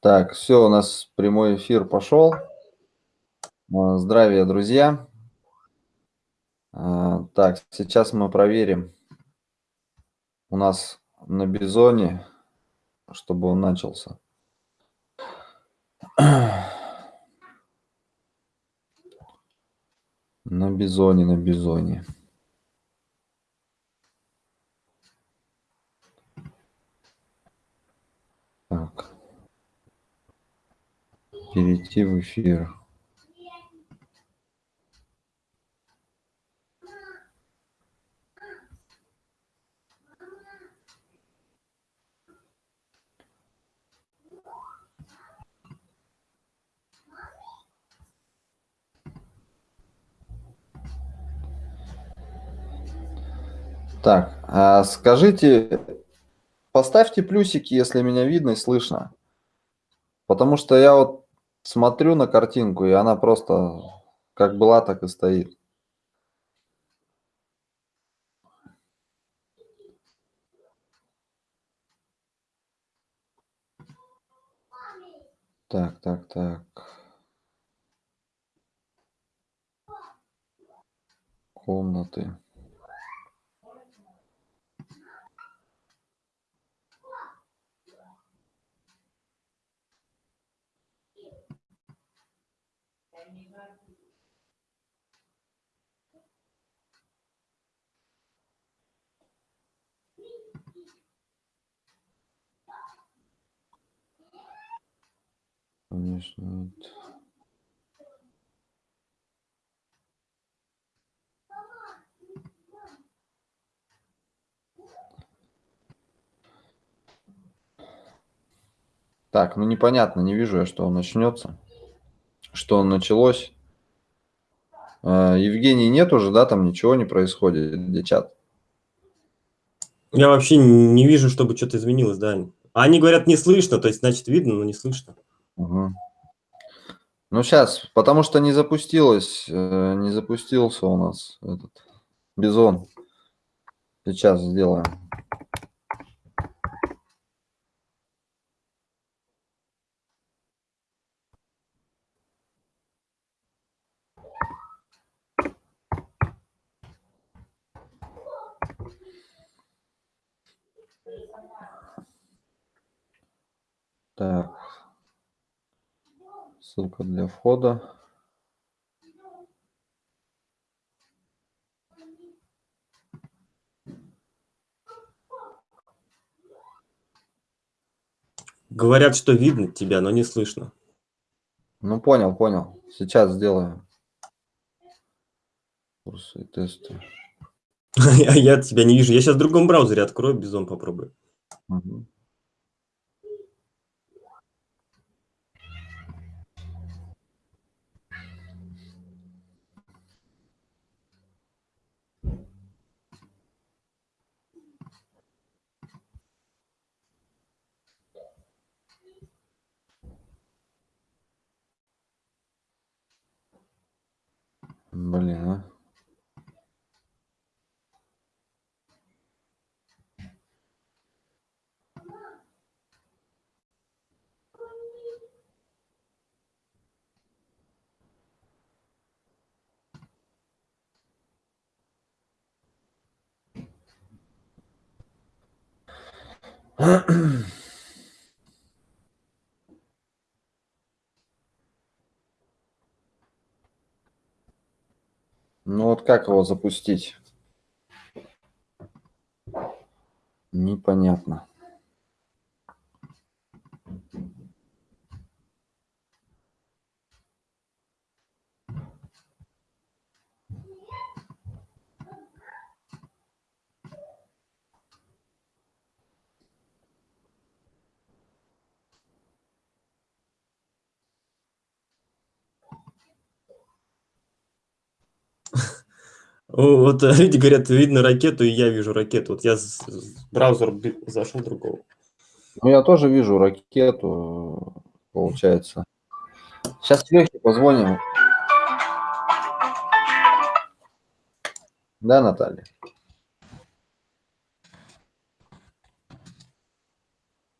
Так, все, у нас прямой эфир пошел. А, Здравия, друзья. А, Так, сейчас мы проверим у нас на Бизоне, чтобы он начался. На Бизоне, на Бизоне. Так. Перейти в эфир. Так, а скажите, поставьте плюсики, если меня видно и слышно. Потому что я вот смотрю на картинку, и она просто как была, так и стоит. Так, так, так. Комнаты. Конечно, вот. Так, ну непонятно, не вижу я, что он начнется. Что началось. А, Евгений нет уже, да, там ничего не происходит, где чат? Я вообще не вижу, чтобы что-то изменилось, да. Они говорят, не слышно, то есть, значит, видно, но не слышно. Угу. Ну, сейчас, потому что не запустилось, э, не запустился у нас этот бизон. Сейчас сделаем. Так. Ссылка для входа. Говорят, что видно тебя, но не слышно. Ну, понял, понял. Сейчас сделаю. Курсы и тесты. А я тебя не вижу. Я сейчас в другом браузере открою, Бизон попробую. Мгм. Блин, а. Ну вот как его запустить? Непонятно. О, Вот люди говорят, видно ракету, и я вижу ракету. Вот я с браузер зашел другого. Ну, я тоже вижу ракету, получается. Сейчас Лехе позвоним. Да, Наталья?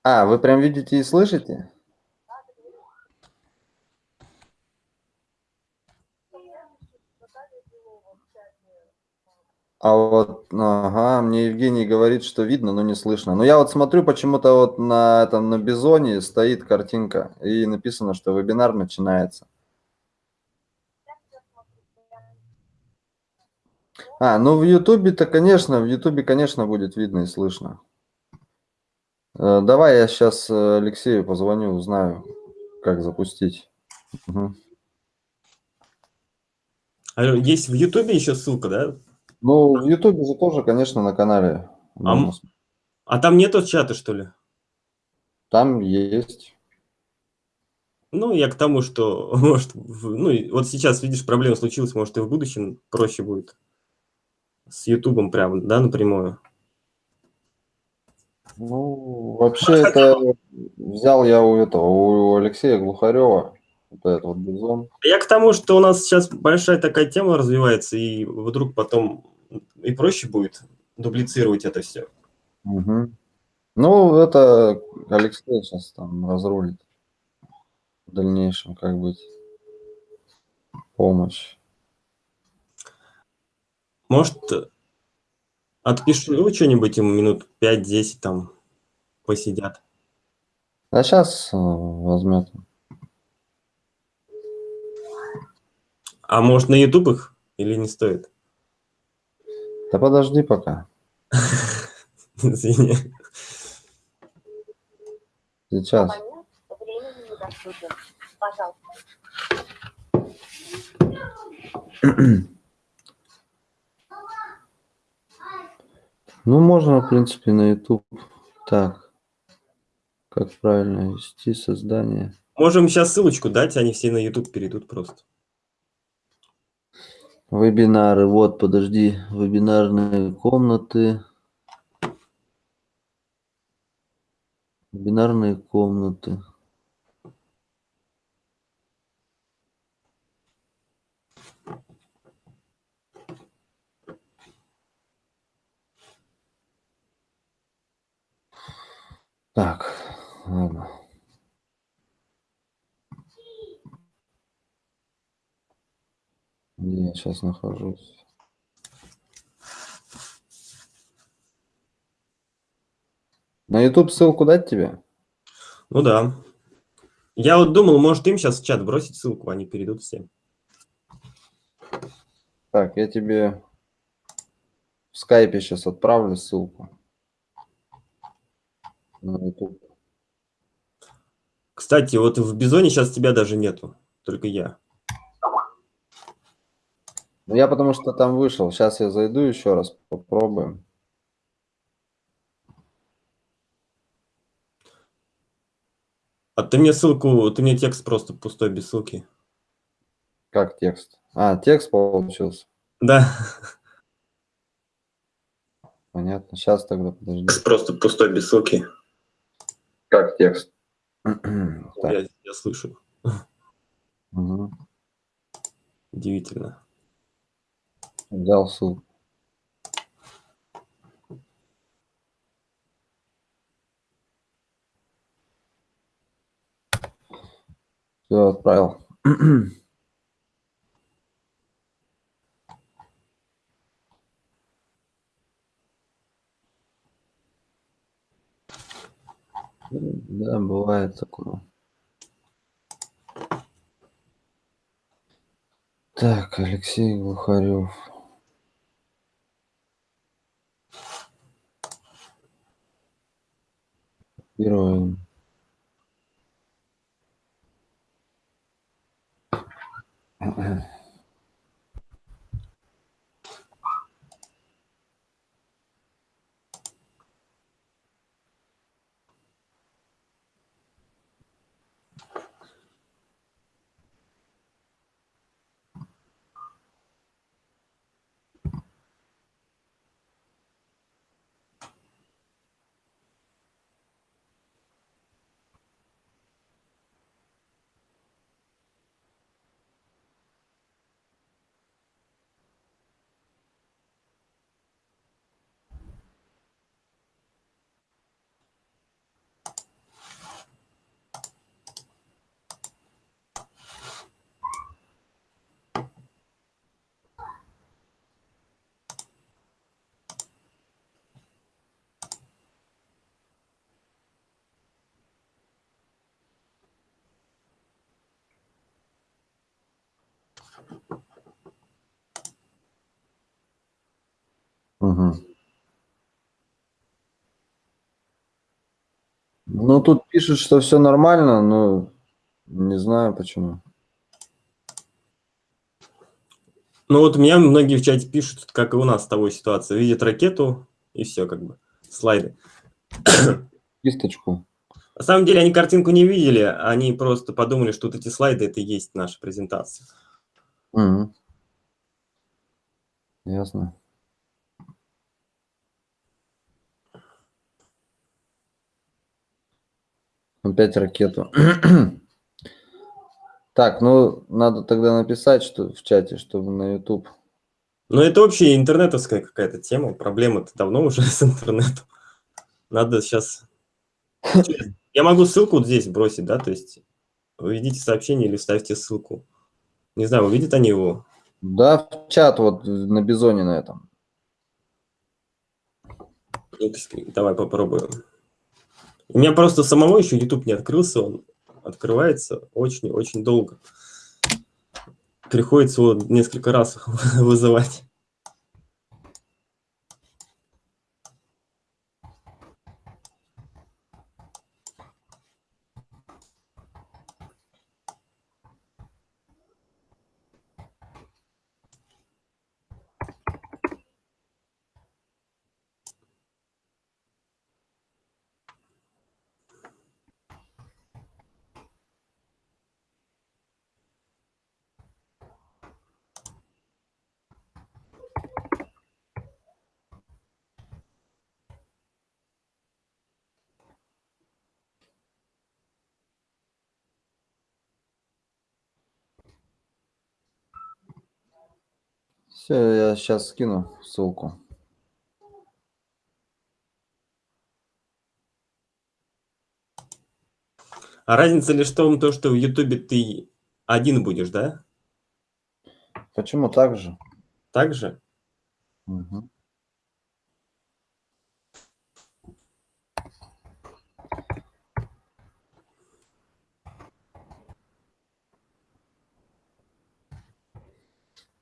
А, вы прям видите и слышите? А вот, ага, мне Евгений говорит, что видно, но не слышно. Но я вот смотрю, почему-то вот на этом, на Бизоне стоит картинка, и написано, что вебинар начинается. А, ну в Ютубе-то, конечно, в Ютубе, конечно, будет видно и слышно. Э, давай я сейчас Алексею позвоню, узнаю, как запустить. Угу. Есть в Ютубе еще ссылка, да? Ну, в Ютубе же тоже, конечно, на канале. А, а там нету чата, что ли? Там есть. Ну, я к тому, что, может, ну, вот сейчас, видишь, проблема случилась, может, и в будущем проще будет с Ютубом прям, да, напрямую. Ну, вообще это взял я у этого, у Алексея Глухарева, вот этот вот бизон. Я к тому, что у нас сейчас большая такая тема развивается, и вдруг потом и проще будет дублицировать это все. Угу. Ну, это Алексей сейчас там разрулит в дальнейшем, как быть помощь. Может, отпишу что-нибудь ему минут 5-10 там посидят. А сейчас э, возьмет. А может на YouTube их или не стоит? Да подожди пока. Извини. Сейчас. Ну, можно, в принципе, на YouTube. Так. Как правильно вести создание. Можем сейчас ссылочку дать, они все на YouTube перейдут просто. Вебинары. Вот, подожди. Вебинарные комнаты. Вебинарные комнаты. Так, ладно. Где я сейчас нахожусь? На YouTube ссылку дать тебе? Ну да. Я вот думал, может им сейчас в чат бросить ссылку, они перейдут все. Так, я тебе в скайпе сейчас отправлю ссылку на YouTube. Кстати, вот в Бизоне сейчас тебя даже нету, только я. Ну, я потому что там вышел. Сейчас я зайду еще раз, попробуем. А ты мне ссылку, ты мне текст просто пустой, без ссылки. Как текст? А, текст получился. Да. Понятно. Сейчас тогда подожди. Просто пустой, без ссылки. Как текст? я, я слышу. Угу. Удивительно. Взял ссылку. Все, отправил. Да, бывает такое. Так, Алексей Глухарев. Zero. Um, uh-uh. Угу. Ну, тут пишут, что все нормально, но не знаю почему. Ну вот у меня многие в чате пишут, как и у нас с тобой ситуация. Видят ракету и все, как бы, слайды. Кисточку. На самом деле они картинку не видели, они просто подумали, что вот эти слайды это и есть наша презентация. Угу. Ясно. Опять ракету. Так, ну, надо тогда написать что в чате, чтобы на YouTube. Ну, это вообще интернетовская какая-то тема. Проблема-то давно уже с интернетом. Надо сейчас... Я могу ссылку вот здесь бросить, да, то есть введите сообщение или ставьте ссылку. Не знаю, увидят они его? Да, в чат вот на Бизоне на этом. Давай попробуем. У меня просто самого еще YouTube не открылся, он открывается очень-очень долго. Приходится его несколько раз вызывать. Все, я сейчас скину ссылку. А разница лишь в том, то, что в Ютубе ты один будешь, да? Почему так же? Так же? Угу.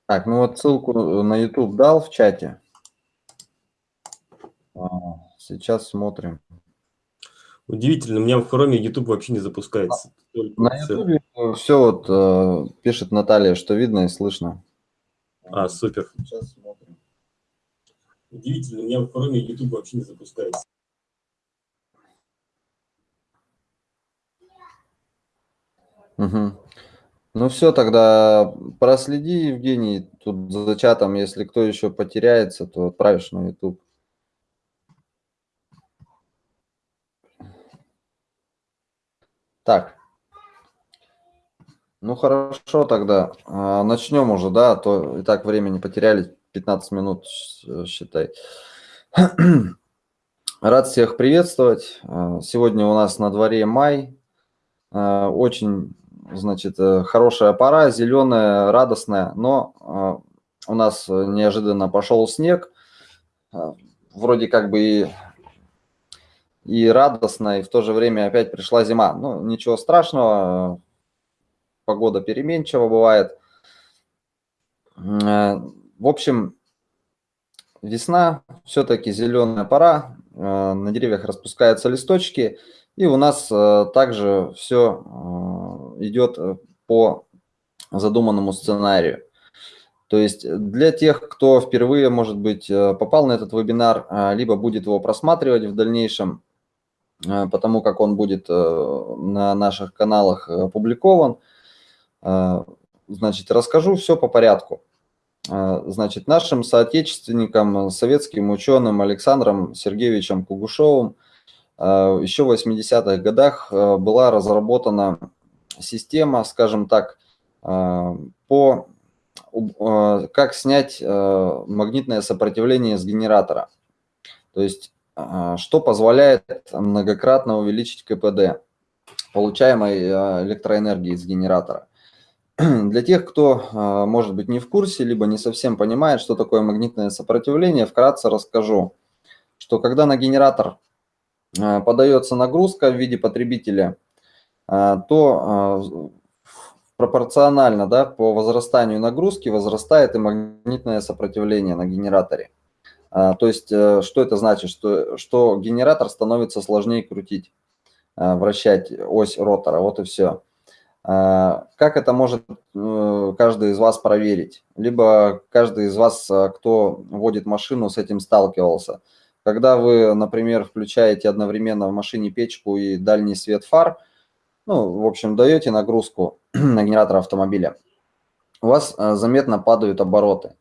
Так, ну вот ссылку на YouTube дал в чате. А, сейчас смотрим. Удивительно, у меня в Chrome YouTube вообще не запускается. На YouTube все вот э, пишет Наталья, что видно и слышно. А, супер. Сейчас смотрим. Удивительно, у меня в Chrome YouTube вообще не запускается. Угу. Ну все, тогда проследи, Евгений, тут за чатом, если кто еще потеряется, то отправишь на YouTube. Так. Ну хорошо тогда, а, начнем уже, да, а то и так времени потеряли, 15 минут, считай. Рад всех приветствовать. А, сегодня у нас на дворе май. Очень значит, э, хорошая пора, зеленая, радостная, но э, у нас неожиданно пошел снег, э, вроде как бы и, и радостно, и в то же время опять пришла зима. Ну, ничего страшного, погода переменчива бывает. В общем, весна, все-таки зеленая пора, на деревьях распускаются листочки, и у нас также все идет э, по задуманному сценарию. То есть для тех, кто впервые, может быть, э, попал на этот вебинар, э, либо будет его просматривать в дальнейшем, потому как он будет на наших каналах опубликован, значит, расскажу все по порядку. Значит, нашим соотечественникам, советским ученым Александром Сергеевичем Кугушевым еще в 80-х годах была разработана система, скажем так, э, по э, как снять э, магнитное сопротивление с генератора. То есть, что позволяет многократно увеличить КПД получаемой электроэнергии из генератора. Для тех, кто, может быть, не в курсе, либо не совсем понимает, что такое магнитное сопротивление, вкратце расскажу, что когда на генератор подается нагрузка в виде потребителя – а, то а, пропорционально да, по возрастанию нагрузки возрастает и магнитное сопротивление на генераторе. То есть, э, что это значит? Что, что генератор становится сложнее крутить, вращать ось ротора, вот и все. Как это может э, каждый из вас проверить? Либо каждый из вас, э, кто водит машину, с этим сталкивался. Когда вы, например, включаете одновременно в машине печку и дальний свет фар, ну, в общем, даете нагрузку на генератор автомобиля, у вас заметно падают обороты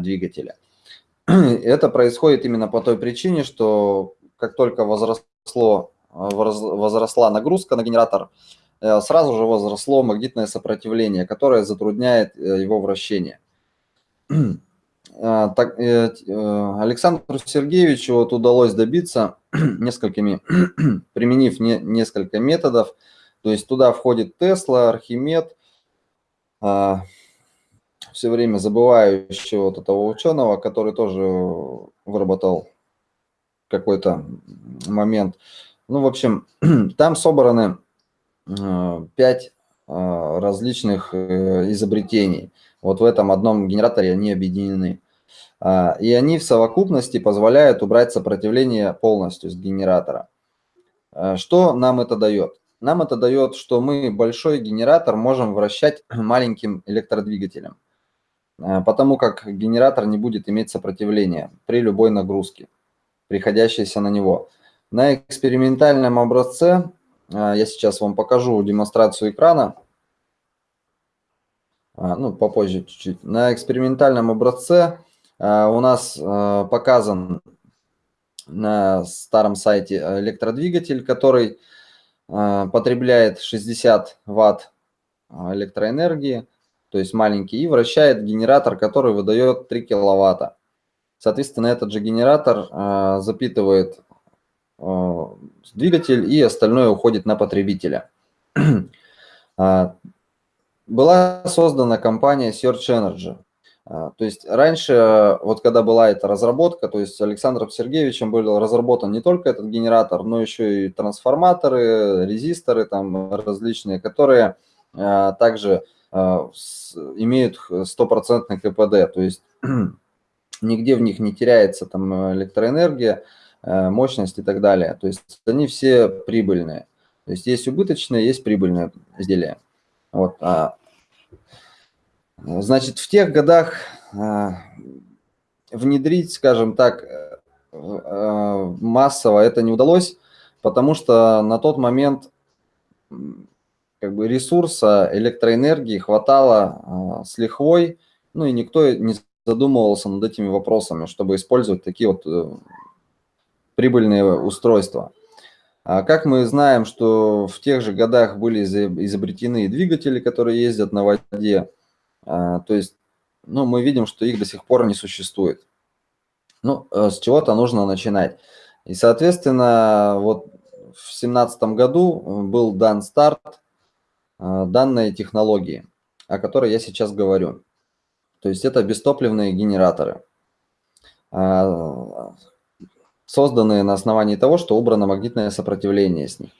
двигателя. Это происходит именно по той причине, что как только возросло, возросла нагрузка на генератор, э, сразу же возросло магнитное сопротивление, которое затрудняет э, его вращение. А, так, э, Александру Сергеевичу вот удалось добиться несколькими, применив не, несколько методов, то есть туда входит Тесла, Архимед, а, все время забываю вот этого ученого, который тоже выработал какой-то момент. Ну, в общем, там собраны э, пять э, различных э, изобретений. Вот в этом одном генераторе они объединены. А, и они в совокупности позволяют убрать сопротивление полностью с генератора. Что нам это дает? Нам это дает, что мы большой генератор можем вращать маленьким электродвигателем. Э, потому как генератор не будет иметь сопротивления при любой нагрузке, приходящейся на него. На экспериментальном образце, я сейчас вам покажу демонстрацию экрана, ну, попозже чуть-чуть. На экспериментальном образце у нас показан на старом сайте электродвигатель, который потребляет 60 ватт электроэнергии то есть маленький, и вращает генератор, который выдает 3 киловатта. Соответственно, этот же генератор э, запитывает э, двигатель, и остальное уходит на потребителя. Была создана компания Search Energy. А, то есть раньше, вот когда была эта разработка, то есть Александром Сергеевичем был разработан не только этот генератор, но еще и трансформаторы, резисторы там различные, которые а, также а, имеют стопроцентный КПД, то есть нигде в них не теряется там электроэнергия, мощность и так далее. То есть они все прибыльные. То есть есть убыточные, есть прибыльные изделия. Вот. Значит, в тех годах а, внедрить, скажем так, э, массово это не удалось, потому что на тот момент как бы ресурса электроэнергии хватало а, с лихвой, ну и никто не задумывался над этими вопросами, чтобы использовать такие вот э, прибыльные устройства. А как мы знаем, что в тех же годах были изобретены двигатели, которые ездят на воде, то есть ну, мы видим, что их до сих пор не существует. Ну, э, с чего-то нужно начинать. И, соответственно, вот в 2017 году э, был дан старт а, данной технологии, о которой я сейчас говорю. То есть это бестопливные генераторы, а, созданные на основании того, что убрано магнитное сопротивление с них.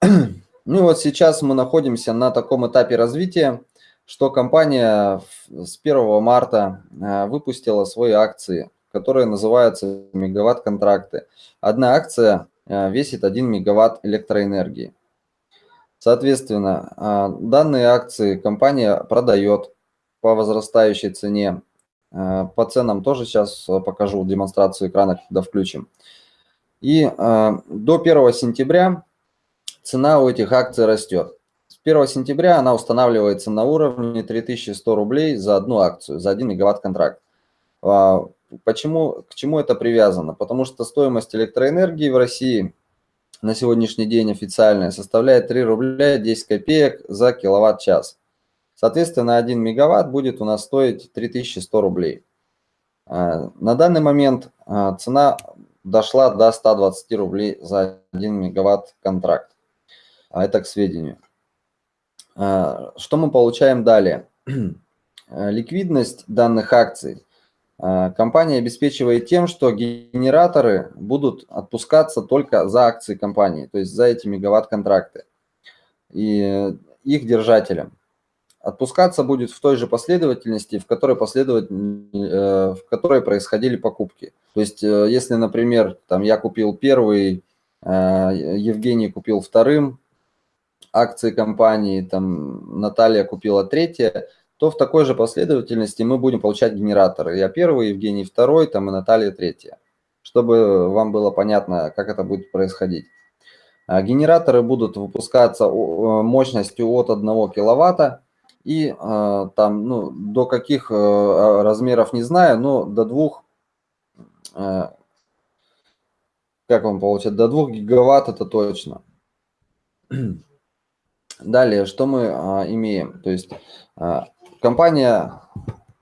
Ну и вот сейчас мы находимся на таком этапе развития, что компания с 1 марта а, выпустила свои акции, которые называются мегаватт-контракты. Одна акция весит 1 мегаватт электроэнергии. Соответственно, а, данные акции компания продает по возрастающей цене. По ценам тоже сейчас покажу демонстрацию экрана, когда включим. И до 1 сентября цена у этих акций растет. С 1 сентября она устанавливается на уровне 3100 рублей за одну акцию, за 1 мегаватт контракт. Почему, к чему это привязано? Потому что стоимость электроэнергии в России – на сегодняшний день официальная составляет 3 рубля 10 копеек за киловатт-час. Соответственно, 1 мегаватт будет у нас стоить 3100 рублей. А, на данный момент а, цена дошла до 120 рублей за 1 мегаватт контракт. А это к сведению. Что мы получаем далее? Ликвидность данных акций а, компания обеспечивает тем, что генераторы будут отпускаться только за акции компании, то есть за эти мегаватт-контракты и их держателям. отпускаться будет в той же последовательности, в которой, последовать, в которой происходили покупки. То есть, если, например, там я купил первый, Евгений купил вторым, акции компании, там Наталья купила третье, то в такой же последовательности мы будем получать генераторы. Я первый, Евгений второй, там и Наталья третья, чтобы вам было понятно, как это будет происходить. А генераторы будут выпускаться мощностью от 1 киловатта и а, там ну, до каких э, размеров не знаю, но до двух, э, как вам получается, до 2 гигаватт это точно. Далее, что мы а, имеем? То есть а, компания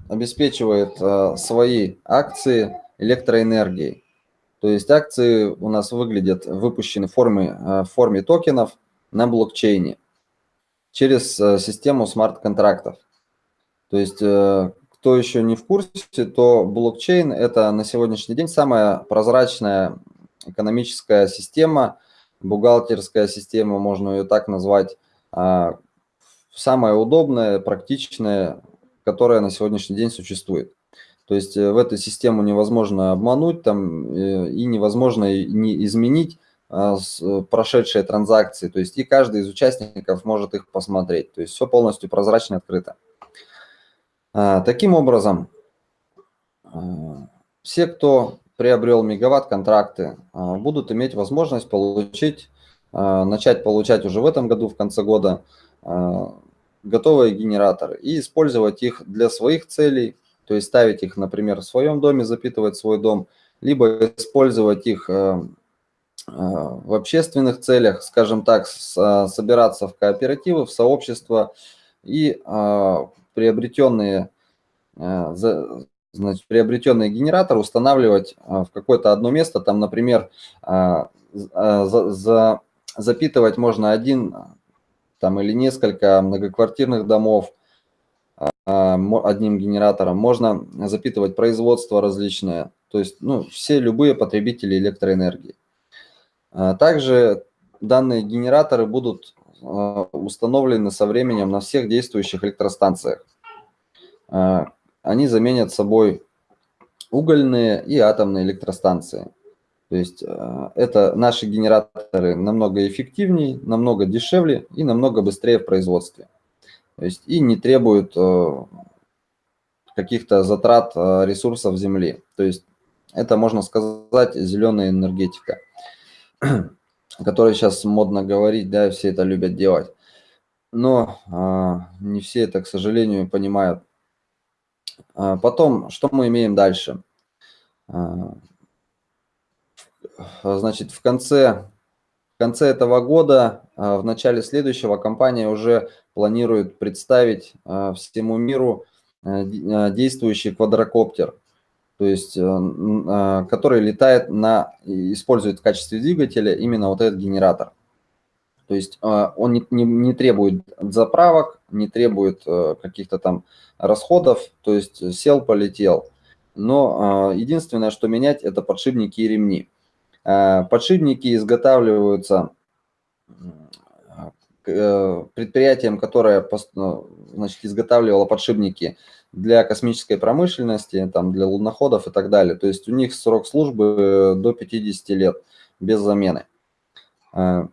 обеспечивает а, свои акции электроэнергией. То есть акции у нас выглядят, выпущены в форме, а, в форме токенов на блокчейне через а, систему смарт-контрактов. То есть, а, кто еще не в курсе, то блокчейн – это на сегодняшний день самая прозрачная экономическая система, бухгалтерская система, можно ее так назвать, самое удобное, практичное, которое на сегодняшний день существует. То есть э, в эту систему невозможно обмануть там, э, и невозможно не изменить а, прошедшие транзакции. То есть и каждый из участников может их посмотреть. То есть все полностью прозрачно и открыто. А, таким образом, все, кто приобрел мегаватт-контракты, будут иметь возможность получить а, начать получать уже в этом году, в конце года, а, готовые генераторы и использовать их для своих целей, то есть ставить их, например, в своем доме, запитывать свой дом, либо использовать их а, в общественных целях, скажем так, собираться в кооперативы, в сообщества и приобретенные, значит, приобретенный генератор устанавливать в какое-то одно место, там, например, за, за запитывать можно один там, или несколько многоквартирных домов а, одним генератором. Можно запитывать производство различное, то есть ну, все любые потребители электроэнергии. А, также данные генераторы будут а, установлены со временем на всех действующих электростанциях. Они заменят собой угольные и атомные электростанции. То есть э, это наши генераторы намного эффективнее, намного дешевле и намного быстрее в производстве. То есть и не требуют э, каких-то затрат э, ресурсов Земли. То есть это, можно сказать, зеленая энергетика, которая сейчас модно говорить, да, все это любят делать. Но не все это, к сожалению, понимают. Потом, что мы имеем дальше? Значит, в конце, в конце этого года, а, в начале следующего компания уже планирует представить а, всему миру действующий квадрокоптер, то есть который летает на, использует в качестве двигателя именно вот этот генератор. То есть он не, не, не требует заправок, не требует каких-то там расходов, то есть сел, полетел. Но единственное, что менять, это подшипники и ремни. Э, подшипники изготавливаются э, предприятием, которое ну, значит, изготавливало подшипники для космической промышленности, там, для луноходов и так далее. То есть у них срок службы до 50 лет без замены. Э,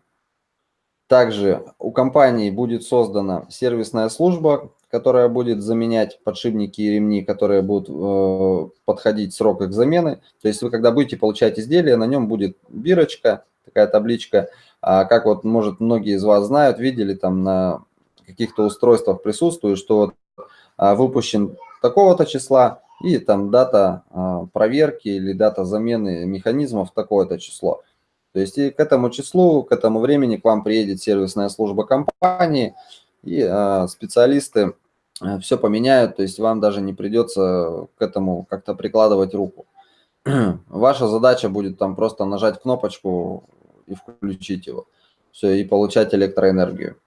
также у компании будет создана сервисная служба, которая будет заменять подшипники и ремни, которые будут э, подходить срок их замены. То есть вы, когда будете получать изделие, на нем будет бирочка, такая табличка. А как вот, может, многие из вас знают, видели там на каких-то устройствах присутствует, что вот, а, выпущен такого-то числа, и там дата а, проверки или дата замены механизмов такое-то число. То есть и к этому числу, к этому времени к вам приедет сервисная служба компании, и а, специалисты все поменяют, то есть вам даже не придется к этому как-то прикладывать руку. Ваша задача будет там просто нажать кнопочку и включить его. Все, и получать электроэнергию.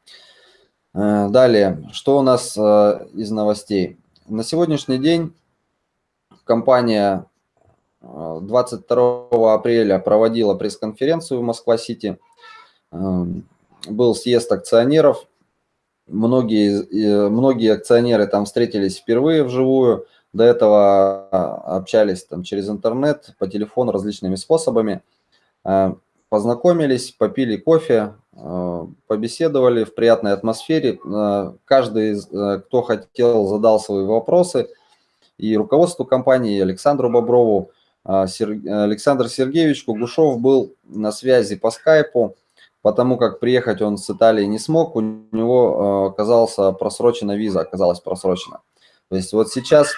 Э, далее, что у нас э, из новостей? На сегодняшний день компания 22 апреля проводила пресс-конференцию в Москва-Сити. Был съезд акционеров, многие, многие акционеры там встретились впервые вживую, до этого а, общались там через интернет, по телефону, различными способами. А, познакомились, попили кофе, а, побеседовали в приятной атмосфере. Каждый, кто хотел, задал свои вопросы. И руководству компании, и Александру Боброву, Александр Сергеевич Кугушев был на связи по скайпу, потому как приехать он с Италии не смог, у него оказалась просрочена виза, оказалась просрочена. То есть вот сейчас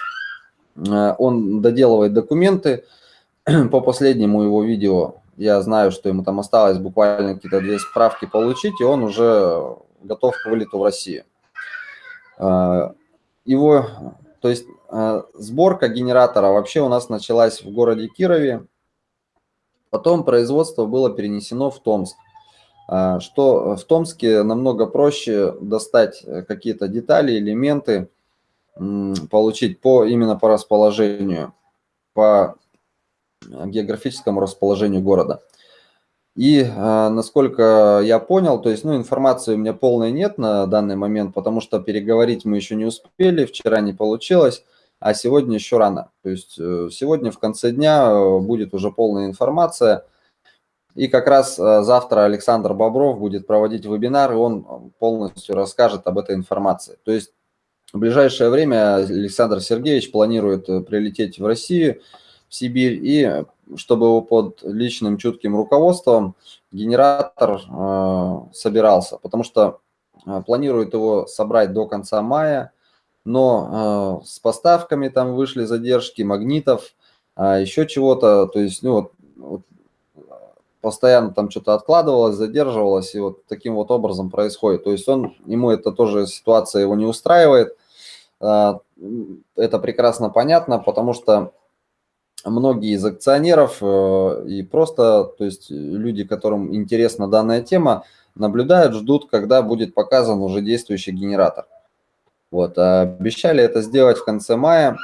Э, он доделывает документы. По последнему его видео я знаю, что ему там осталось буквально какие-то две справки получить, и он уже готов к вылету в Россию. Э, его, то есть э, сборка генератора вообще у нас началась в городе Кирове, потом производство было перенесено в Томск. Что в Томске намного проще достать какие-то детали, элементы, получить по, именно по расположению, по географическому расположению города. И э, насколько я понял, то есть, ну, информации у меня полной нет на данный момент, потому что переговорить мы еще не успели, вчера не получилось, а сегодня еще рано. То есть э, сегодня в конце дня э, будет уже полная информация. И как раз э, завтра Александр Бобров будет проводить вебинар, и он полностью расскажет об этой информации. То есть в ближайшее время Александр Сергеевич планирует э, прилететь в Россию, в Сибирь, и чтобы его под личным чутким руководством генератор э, собирался, потому что э, планирует его собрать до конца мая, но э, с поставками там вышли задержки магнитов, э, еще чего-то, то есть, ну, вот, вот, постоянно там что-то откладывалось, задерживалось, и вот таким вот образом происходит. То есть он, ему это тоже ситуация его не устраивает. А, это прекрасно понятно, потому что многие из акционеров э, и просто, то есть люди, которым интересна данная тема, наблюдают, ждут, когда будет показан уже действующий генератор. Вот, а обещали это сделать в конце мая,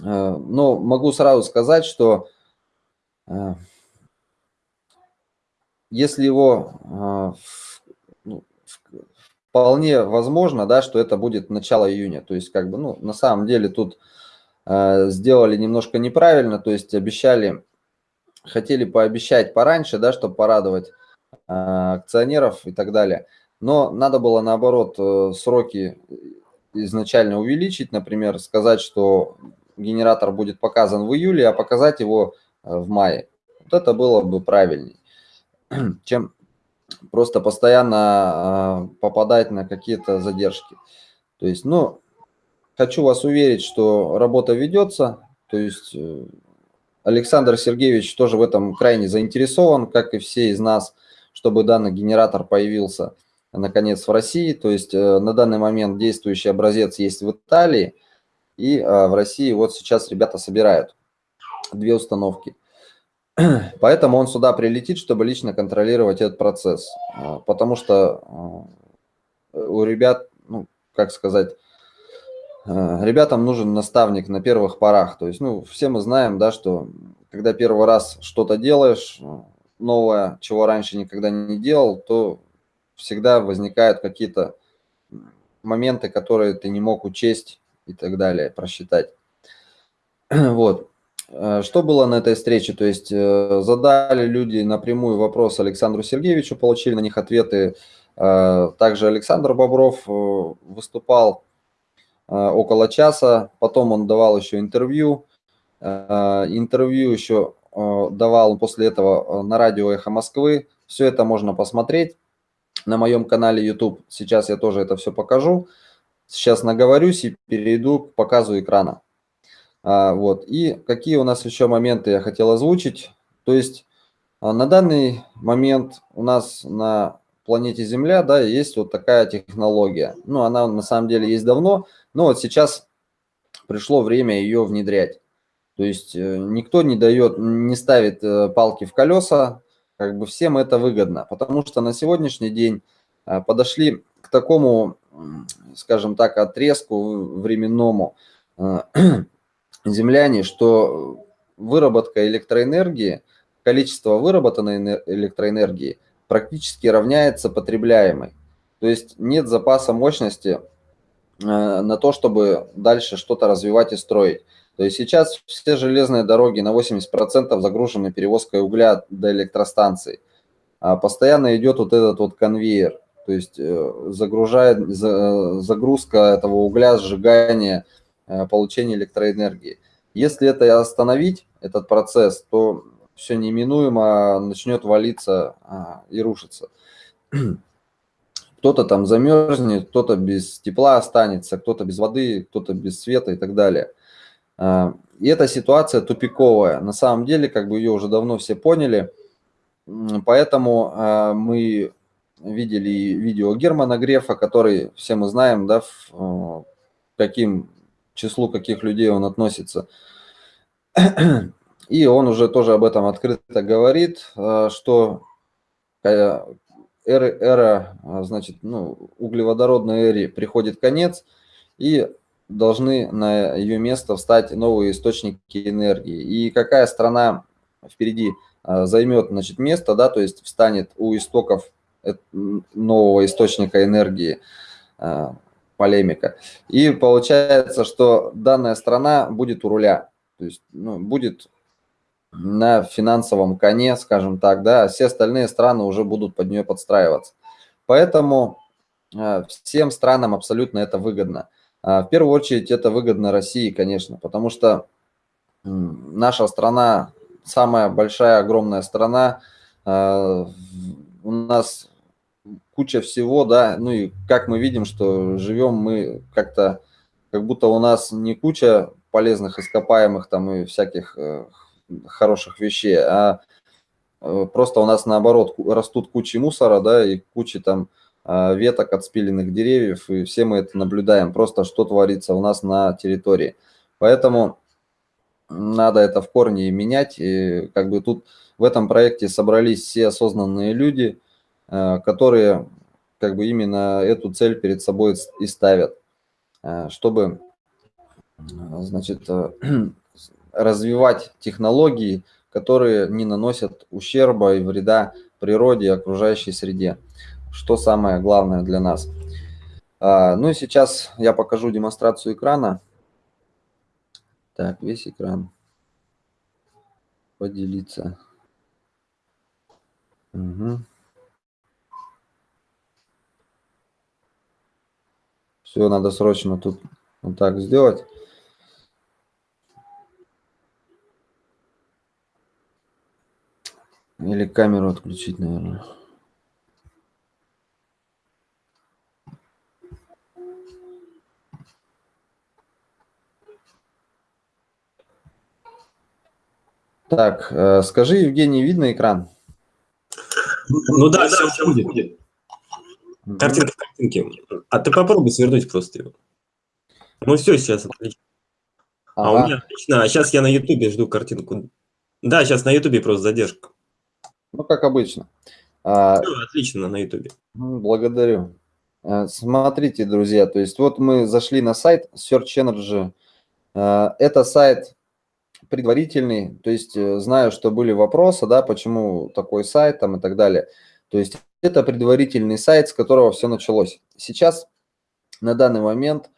э, но могу сразу сказать, что э, если его а, ну, вполне возможно, да, что это будет начало июня. То есть, как бы, ну, на самом деле тут э, сделали немножко неправильно, то есть обещали, хотели пообещать пораньше, да, чтобы порадовать э, акционеров и так далее. Но надо было, наоборот, э, сроки изначально увеличить, например, сказать, что генератор будет показан в июле, а показать его э, в мае. Вот это было бы правильней чем просто постоянно а, попадать на какие-то задержки. То есть, ну, хочу вас уверить, что работа ведется, то есть э, Александр Сергеевич тоже в этом крайне заинтересован, как и все из нас, чтобы данный генератор появился наконец в России. То есть э, на данный момент действующий образец есть в Италии, и а, в России вот сейчас ребята собирают две установки. Поэтому он сюда прилетит, чтобы лично контролировать этот процесс. А, потому что а, у ребят, ну, как сказать, а, ребятам нужен наставник на первых порах. То есть, ну, все мы знаем, да, что когда первый раз что-то делаешь, новое, чего раньше никогда не делал, то всегда возникают какие-то моменты, которые ты не мог учесть и так далее, просчитать. Вот. Э, что было на этой встрече? То есть э, задали люди напрямую вопрос Александру Сергеевичу, получили на них ответы. Э, также Александр Бобров выступал около часа, потом он давал еще интервью. Интервью еще давал после этого на радио «Эхо Москвы». Все это можно посмотреть на моем канале YouTube. Сейчас я тоже это все покажу. Сейчас наговорюсь и перейду к показу экрана. А, вот. И какие у нас еще моменты я хотел озвучить. То есть а, на данный момент у нас на планете Земля да, есть вот такая технология. Ну, она на самом деле есть давно, но вот сейчас пришло время ее внедрять. То есть э, никто не дает, не ставит э, палки в колеса, как бы всем это выгодно, потому что на сегодняшний день а, подошли к такому, скажем так, отрезку временному, земляне, что выработка электроэнергии, количество выработанной электроэнергии практически равняется потребляемой. То есть нет запаса мощности на то, чтобы дальше что-то развивать и строить. То есть сейчас все железные дороги на 80% загружены перевозкой угля до электростанций. А постоянно идет вот этот вот конвейер. То есть э, загружает, загрузка этого угля, сжигание, э, получение электроэнергии. Если это остановить, этот процесс, то все неминуемо начнет валиться а, и рушиться. Кто-то там замерзнет, кто-то без тепла останется, кто-то без воды, кто-то без света и так далее. А, и эта ситуация тупиковая. На самом деле, как бы ее уже давно все поняли. Поэтому а, мы видели видео Германа Грефа, который все мы знаем, да, а, каким числу каких людей он относится. И он уже тоже об этом открыто говорит, что эра, эра значит, ну, углеводородной эре приходит конец, и должны на ее место встать новые источники энергии. И какая страна впереди займет значит, место, да, то есть встанет у истоков нового источника энергии, полемика. И получается, что данная страна будет у руля, то есть ну, будет на финансовом коне, скажем так, да, а все остальные страны уже будут под нее подстраиваться. Поэтому всем странам абсолютно это выгодно. А, в первую очередь это выгодно России, конечно, потому что наша страна самая большая, огромная страна, а, у нас куча всего, да, ну и как мы видим, что живем мы как-то, как будто у нас не куча полезных ископаемых там и всяких э, хороших вещей, а э, просто у нас наоборот растут кучи мусора, да, и кучи там а, веток от спиленных деревьев, и все мы это наблюдаем, просто что творится у нас на территории. Поэтому надо это в корне менять, и как бы тут в этом проекте собрались все осознанные люди, которые как бы именно эту цель перед собой и ставят, а, чтобы значит, развивать технологии, которые не наносят ущерба и вреда природе и окружающей среде что самое главное для нас. Ну и сейчас я покажу демонстрацию экрана. Так, весь экран. Поделиться. Угу. Все, надо срочно тут вот так сделать. Или камеру отключить, наверное. Так, э, скажи, Евгений, видно экран? Ну да, все, все будет. будет. Картинка. А ты попробуй свернуть просто его. Ну все, сейчас отлично. Ага. А у меня отлично. А сейчас я на Ютубе жду картинку. Да, сейчас на Ютубе просто задержка. Ну, как обычно. А, все, отлично на Ютубе. Благодарю. А, смотрите, друзья, то есть вот мы зашли на сайт Search Energy. А, это сайт предварительный, то есть э, знаю, что были вопросы, да, почему такой сайт там и так далее. То есть это предварительный сайт, с которого все началось. Сейчас на данный момент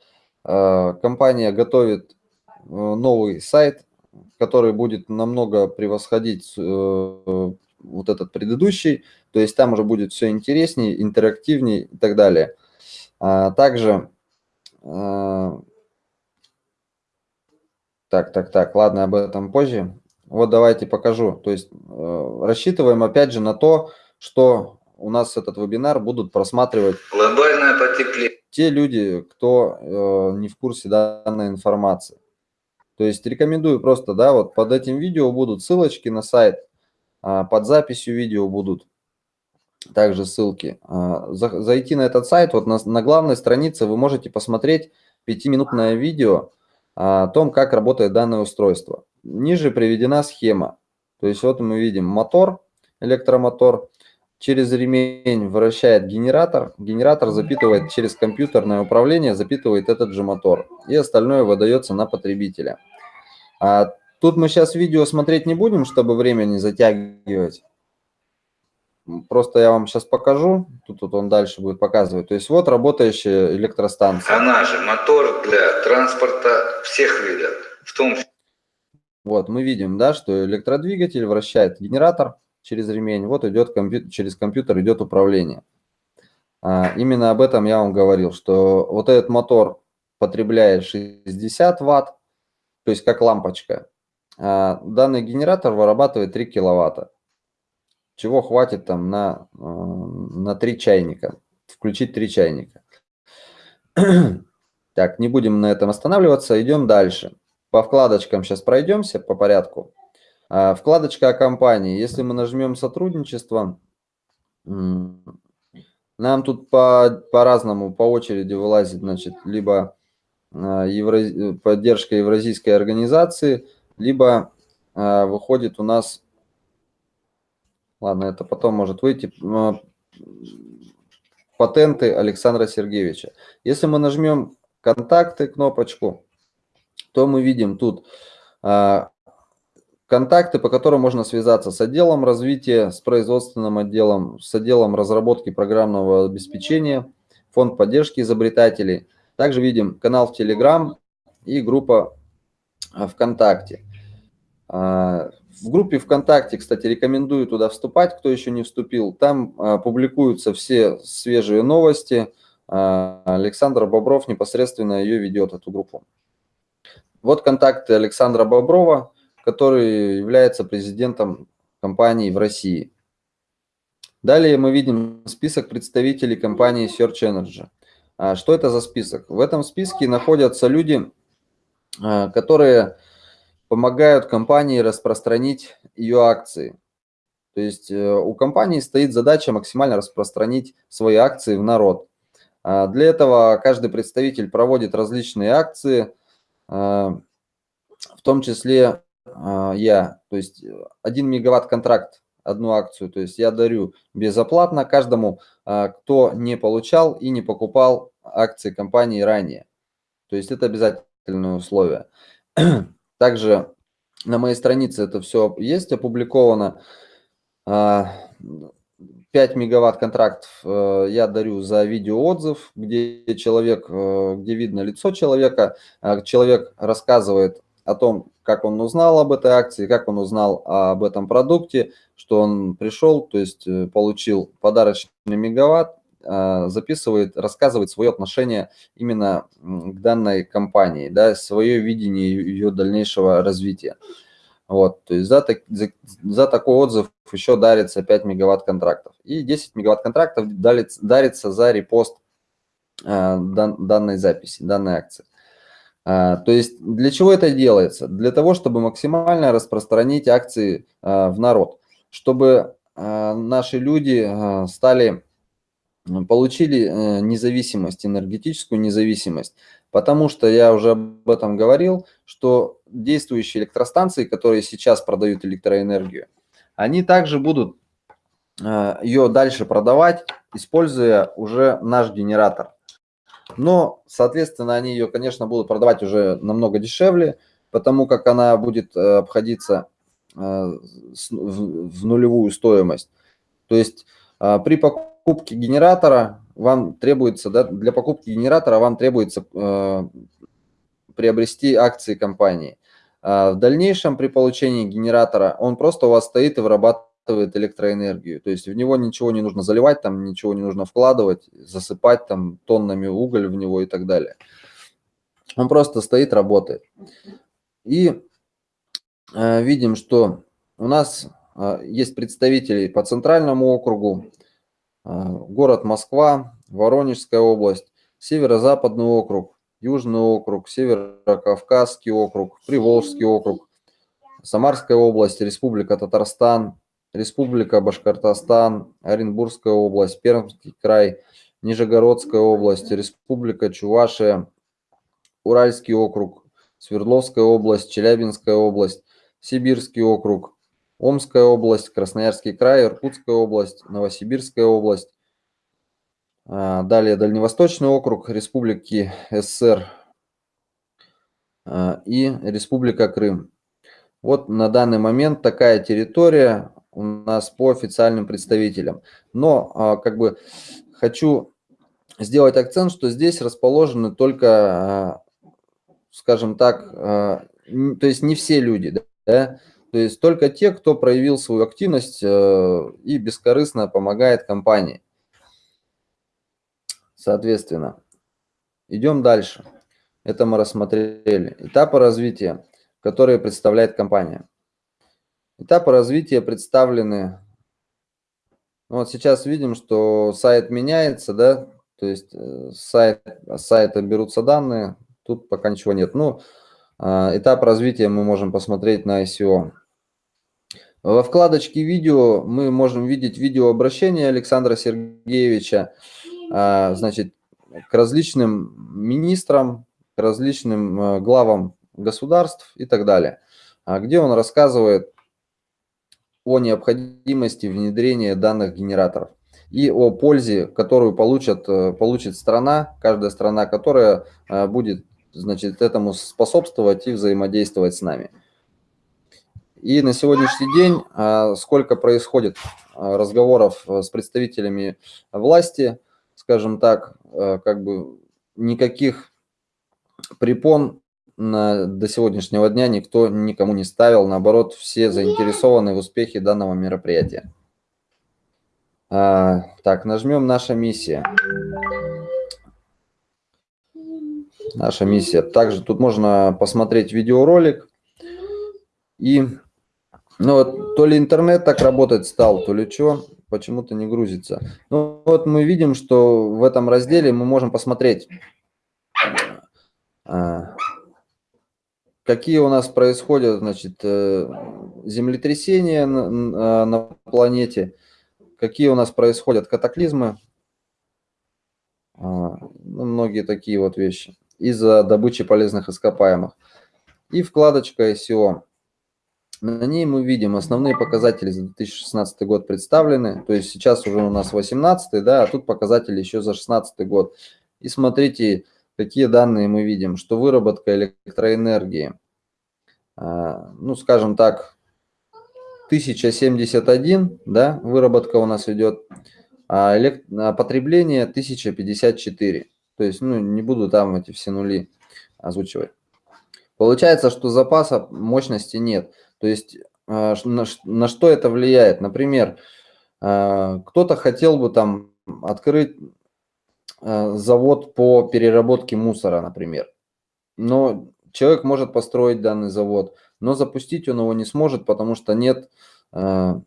э, компания готовит э, новый сайт, который будет намного превосходить э, вот этот предыдущий, то есть там уже будет все интереснее, интерактивнее и так далее. А также так, так, так, ладно, об этом позже. Вот давайте покажу. То есть рассчитываем опять же на то, что у нас этот вебинар будут просматривать глобальное потепление. Те люди, кто э, не в курсе данной информации. То есть рекомендую просто, да, вот под этим видео будут ссылочки на сайт, э, под записью видео будут также ссылки. Э, за, зайти на этот сайт, вот на, на главной странице вы можете посмотреть пятиминутное видео, о том, как работает данное устройство. Ниже приведена схема. То есть вот мы видим мотор, электромотор, через ремень вращает генератор, генератор запитывает через компьютерное управление, запитывает этот же мотор, и остальное выдается на потребителя. А тут мы сейчас видео смотреть не будем, чтобы время не затягивать. просто я вам сейчас покажу, тут, тут он дальше будет показывать. То есть вот работающая электростанция. Она же мотор для транспорта всех видов, в том числе. Вот, мы видим, да, что электродвигатель вращает генератор через ремень, вот идет компьютер, через компьютер идет управление. А, именно об этом я вам говорил, что вот этот мотор потребляет 60 ватт, то есть как лампочка. А данный генератор вырабатывает 3 киловатта, чего хватит там на, э, на 3 чайника, включить 3 чайника. Так, не будем на этом останавливаться, идем дальше. По вкладочкам сейчас пройдемся по порядку. А, вкладочка о компании. Если мы нажмем сотрудничество, нам тут по, по-разному, по очереди вылазит, значит, либо а, евро... поддержка евразийской организации, либо а, выходит у нас, ладно, это потом может выйти, патенты Александра Сергеевича. Если мы нажмем контакты, кнопочку, то мы видим тут контакты, по которым можно связаться с отделом развития, с производственным отделом, с отделом разработки программного обеспечения, фонд поддержки изобретателей. Также видим канал в Telegram и группа а, ВКонтакте. А, в группе ВКонтакте, кстати, рекомендую туда вступать, кто еще не вступил. Там публикуются все свежие новости. Александр Бобров непосредственно ее ведет, эту группу. Вот контакты Александра Боброва, который является президентом компании в России. Далее мы видим список представителей компании Search Energy. А что это за список? В этом списке находятся люди, а, которые помогают компании распространить ее акции. То есть э, у компании стоит задача максимально распространить свои акции в народ. А для этого каждый представитель проводит различные акции, в том числе я, то есть 1 мегаватт контракт, одну акцию, то есть я дарю безоплатно каждому, а, кто не получал и не покупал акции компании ранее. То есть это обязательное условие. Также на моей странице это все есть опубликовано. 5 мегаватт контрактов э, я дарю за видеоотзыв, где человек, э, где видно лицо человека, э, человек рассказывает о том, как он узнал об этой акции, как он узнал об этом продукте, что он пришел, то есть получил подарочный мегаватт, записывает, рассказывает свое отношение именно к данной компании, да, свое видение ее дальнейшего развития. Вот, то есть за, за, за такой отзыв еще дарится 5 мегаватт контрактов. И 10 мегаватт контрактов дарится, дарится за репост э, дан, данной записи, данной акции. Э, то есть для чего это делается? Для того, чтобы максимально распространить акции э, в народ, чтобы э, наши люди стали, получили э, независимость, энергетическую независимость. Потому что я уже об этом говорил, что действующие электростанции, которые сейчас продают электроэнергию, они также будут ее дальше продавать, используя уже наш генератор. Но, соответственно, они ее, конечно, будут продавать уже намного дешевле, потому как она будет э, обходиться э, в нулевую стоимость. То есть при покупке генератора вам требуется, да, для покупки генератора вам требуется э, приобрести акции компании. А в дальнейшем при получении генератора он просто у вас стоит и вырабатывает электроэнергию. То есть в него ничего не нужно заливать, там ничего не нужно вкладывать, засыпать там тоннами уголь в него и так далее. Он просто стоит, работает. И э, видим, что у нас э, есть представители по центральному округу, а, город Москва, Воронежская область, Северо-Западный округ, Южный округ, Северо-Кавказский округ, Приволжский округ, Самарская область, Республика Татарстан, Республика Башкортостан, Оренбургская область, Пермский край, Нижегородская область, Республика Чувашия, Уральский округ, Свердловская область, Челябинская область, Сибирский округ, Омская область, Красноярский край, Иркутская область, Новосибирская область. А, далее Дальневосточный округ, Республики СССР а, и Республика Крым. Вот на данный момент такая территория у нас по официальным представителям. Но а, как бы хочу сделать акцент, что здесь расположены только, а, скажем так, а, то есть не все люди, да, то есть только те, кто проявил свою активность э, и бескорыстно помогает компании. Соответственно, идем дальше. Это мы рассмотрели. Этапы развития, которые представляет компания. Этапы развития представлены. Вот сейчас видим, что сайт меняется, да, то есть э, сайт, с сайта берутся данные, тут пока ничего нет. Ну, а, этап развития мы можем посмотреть на ICO. Во вкладочке видео мы можем видеть видеообращение Александра Сергеевича, а, значит, к различным министрам, к различным э, главам государств и так далее, а, где он рассказывает о необходимости внедрения данных генераторов и о пользе, которую получат, э, получит страна, каждая страна, которая э, будет значит, этому способствовать и взаимодействовать с нами. И на сегодняшний день а, сколько происходит разговоров э, с представителями власти, скажем так, как бы никаких препон на, до сегодняшнего дня никто никому не ставил, наоборот, все заинтересованы в успехе данного мероприятия. А, так, нажмем «Наша миссия». Наша миссия. Также тут можно посмотреть видеоролик. И ну вот, то ли интернет так работать стал, то ли что, почему-то не грузится. Ну вот мы видим, что в этом разделе мы можем посмотреть, а, какие у нас происходят значит, э, землетрясения на, на планете, какие у нас происходят катаклизмы, а, ну, многие такие вот вещи, из-за добычи полезных ископаемых. И вкладочка SEO. На ней мы видим основные показатели за 2016 год представлены, то есть сейчас уже у нас 18, да, а тут показатели еще за 16 год. И смотрите, какие данные мы видим, что выработка электроэнергии, а, ну, скажем так, 1071, да, выработка у нас идет, а, элект... а потребление 1054. То есть, ну, не буду там эти все нули озвучивать. Получается, что запаса мощности нет. То есть, а, на, что это влияет? Например, а, кто-то хотел бы там открыть завод по переработке мусора, например. Но человек может построить данный завод – но запустить он его не сможет, потому что нет э,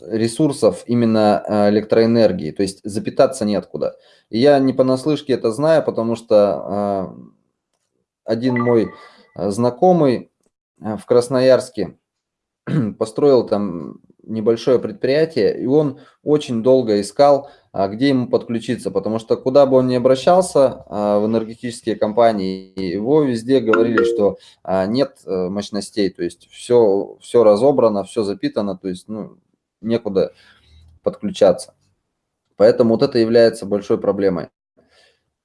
ресурсов именно э, электроэнергии, то есть запитаться неоткуда. И я не понаслышке это знаю, потому что э, один мой знакомый в Красноярске построил там небольшое предприятие, и он очень долго искал, а, где ему подключиться, потому что куда бы он ни обращался а, в энергетические компании, его везде говорили, что а, нет э, мощностей, то есть все, все разобрано, все запитано, то есть ну, некуда подключаться. Поэтому вот это является большой проблемой.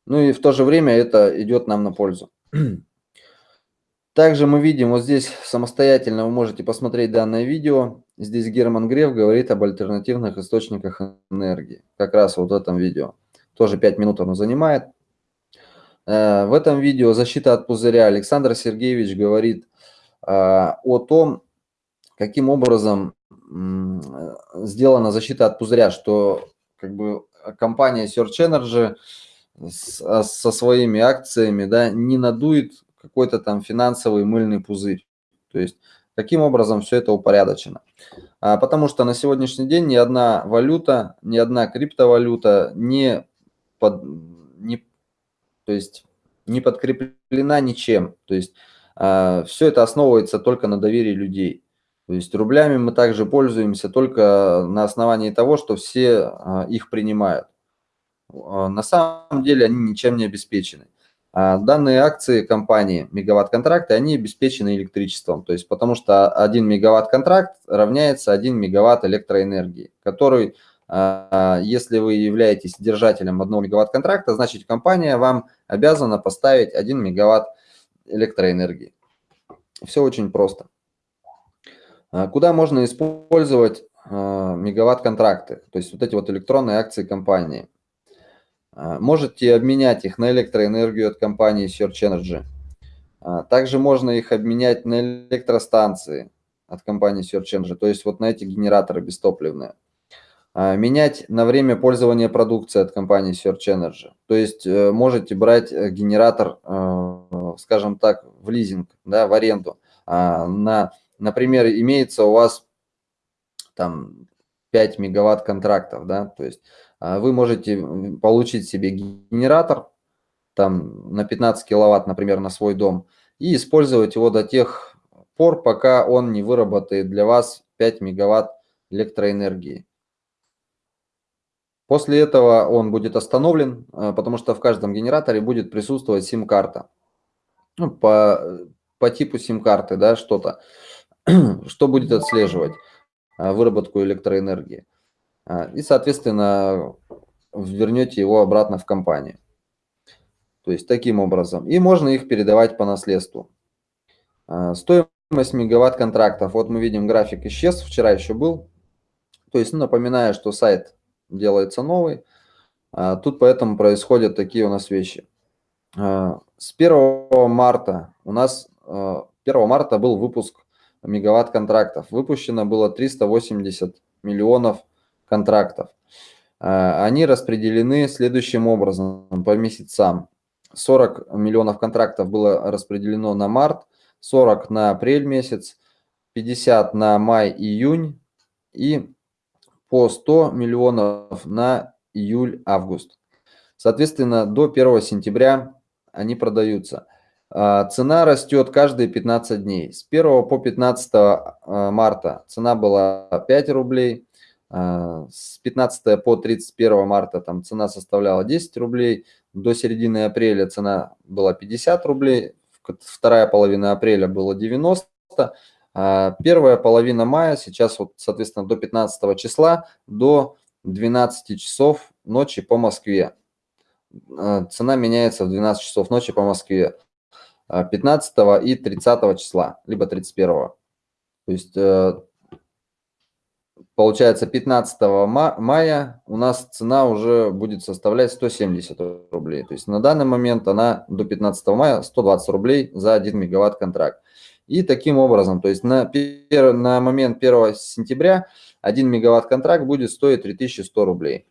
Ну и в то же время это идет нам на пользу. Также мы видим, вот здесь самостоятельно вы можете посмотреть данное видео. Здесь Герман Греф говорит об альтернативных источниках энергии. Как раз вот в этом видео. Тоже 5 минут оно занимает. Э, в этом видео «Защита от пузыря» Александр Сергеевич говорит э, о том, каким образом сделана защита от пузыря, что как бы компания Search Energy со своими акциями да, не надует какой-то там финансовый мыльный пузырь. То есть каким образом все это упорядочено. А, потому что на сегодняшний день ни одна валюта, ни одна криптовалюта не, под, не, то есть не подкреплена ничем. То есть а, все это основывается только на доверии людей. То есть рублями мы также пользуемся только на основании того, что все а, их принимают. На самом деле они ничем не обеспечены. А данные акции компании мегаватт-контракты, они обеспечены электричеством, то есть потому что 1 мегаватт-контракт равняется 1 мегаватт электроэнергии, который, а, если вы являетесь держателем 1 мегаватт-контракта, значит компания вам обязана поставить 1 мегаватт электроэнергии. Все очень просто. А, куда можно использовать мегаватт-контракты, то есть вот эти вот электронные акции компании. А, можете обменять их на электроэнергию от компании Search Energy. Также можно их обменять на электростанции от компании Search Energy, то есть вот на эти генераторы бестопливные. Менять на время пользования продукцией от компании Search Energy. То есть э, можете брать э, генератор, э, скажем так, в лизинг, да, в аренду. На, например, имеется у вас там 5 мегаватт контрактов, да, то есть а, вы можете получить себе генератор там на 15 киловатт, например, на свой дом и использовать его до тех пор, пока он не выработает для вас 5 мегаватт электроэнергии. После этого он будет остановлен, а, потому что в каждом генераторе будет присутствовать сим-карта. Ну, по, по типу сим-карты, да, что-то. Что будет отслеживать? А, выработку электроэнергии. А, и, соответственно, вернете его обратно в компанию. То есть таким образом. И можно их передавать по наследству. А, стоимость мегаватт контрактов. Вот мы видим график исчез, вчера еще был. То есть, ну, напоминаю, что сайт делается новый. Тут поэтому происходят такие у нас вещи. С 1 марта у нас 1 марта был выпуск мегаватт контрактов. Выпущено было 380 миллионов контрактов. А, они распределены следующим образом по месяцам. 40 миллионов контрактов было распределено на март, 40 на апрель месяц, 50 на май-июнь и по 100 миллионов на июль-август. Соответственно, до 1 сентября они продаются. А, цена растет каждые 15 дней. С 1 по 15 а, марта цена была 5 рублей. А, с 15 по 31 марта там цена составляла 10 рублей. До середины апреля цена была 50 рублей. Вторая половина апреля была 90. Первая половина мая, сейчас вот, соответственно, до 15 числа, до 12 часов ночи по Москве. Цена меняется в 12 часов ночи по Москве. 15 и 30 числа, либо 31. То есть э, получается 15 мая у нас цена уже будет составлять 170 рублей. То есть на данный момент она до 15 мая 120 рублей за 1 мегаватт контракт. И таким образом, то есть на, на момент 1 сентября 1 мегаватт контракт будет стоить 3100 рублей.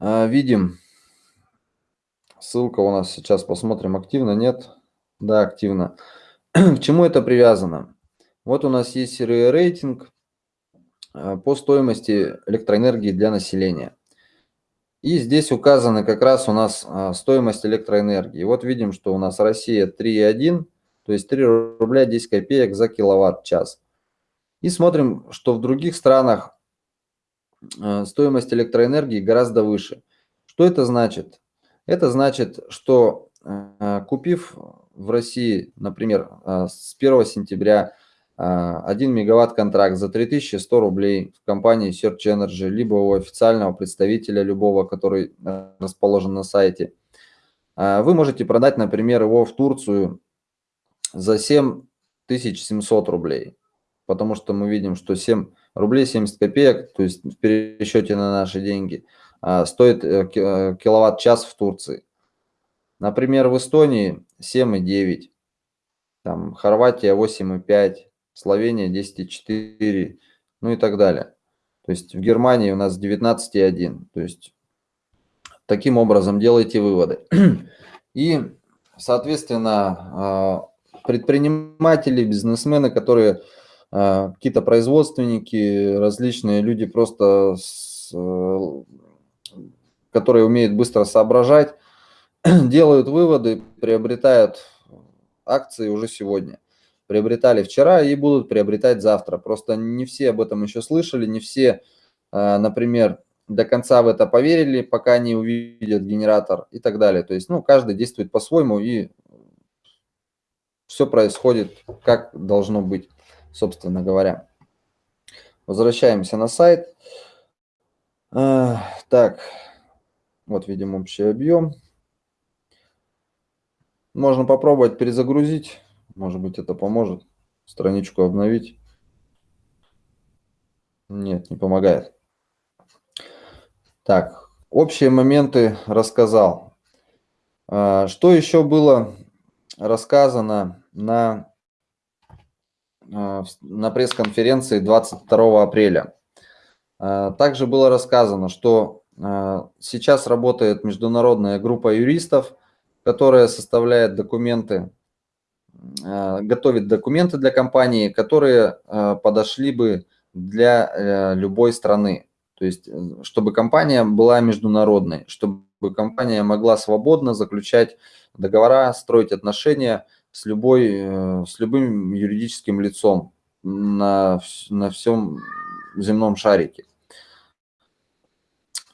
А, видим, Ссылка у нас сейчас посмотрим, активно, нет? Да, активно. К чему это привязано? Вот у нас есть рейтинг э, по стоимости электроэнергии для населения. И здесь указаны как раз у нас э, стоимость электроэнергии. Вот видим, что у нас Россия 3,1, то есть 3 рубля 10 копеек за киловатт-час. И смотрим, что в других странах э, стоимость электроэнергии гораздо выше. Что это значит? Это значит, что купив в России, например, с 1 сентября 1 э, мегаватт контракт за 3100 рублей в компании Search Energy, либо у официального представителя любого, который расположен на сайте, вы можете продать, например, его в Турцию за 7700 рублей, потому что мы видим, что 7 рублей 70 копеек, то есть в пересчете на наши деньги – а, стоит э, э, киловатт-час в Турции. Например, в Эстонии 7,9, там Хорватия 8,5, Словения 10,4, ну и так далее. То есть в Германии у нас 19,1. То есть таким образом делайте выводы. И, соответственно, а, предприниматели, бизнесмены, которые а, какие-то производственники, различные люди просто с э, которые умеют быстро соображать, делают выводы, приобретают акции уже сегодня. Приобретали вчера и будут приобретать завтра. Просто не все об этом еще слышали, не все, а, например, до конца в это поверили, пока не увидят генератор и так далее. То есть, ну, каждый действует по-своему и все происходит как должно быть, собственно говоря. Возвращаемся на сайт. А, так, вот видим общий объем. Можно попробовать перезагрузить. Может быть, это поможет страничку обновить. Нет, не помогает. Так, общие моменты рассказал. А, что еще было рассказано на, а, на пресс-конференции 22 апреля? А, также было рассказано, что сейчас работает международная группа юристов, которая составляет документы, готовит документы для компании, которые подошли бы для э, любой страны. То есть, э, чтобы компания была международной, чтобы компания могла свободно заключать договора, строить отношения с, любой, э, с любым юридическим лицом на, на всем земном шарике.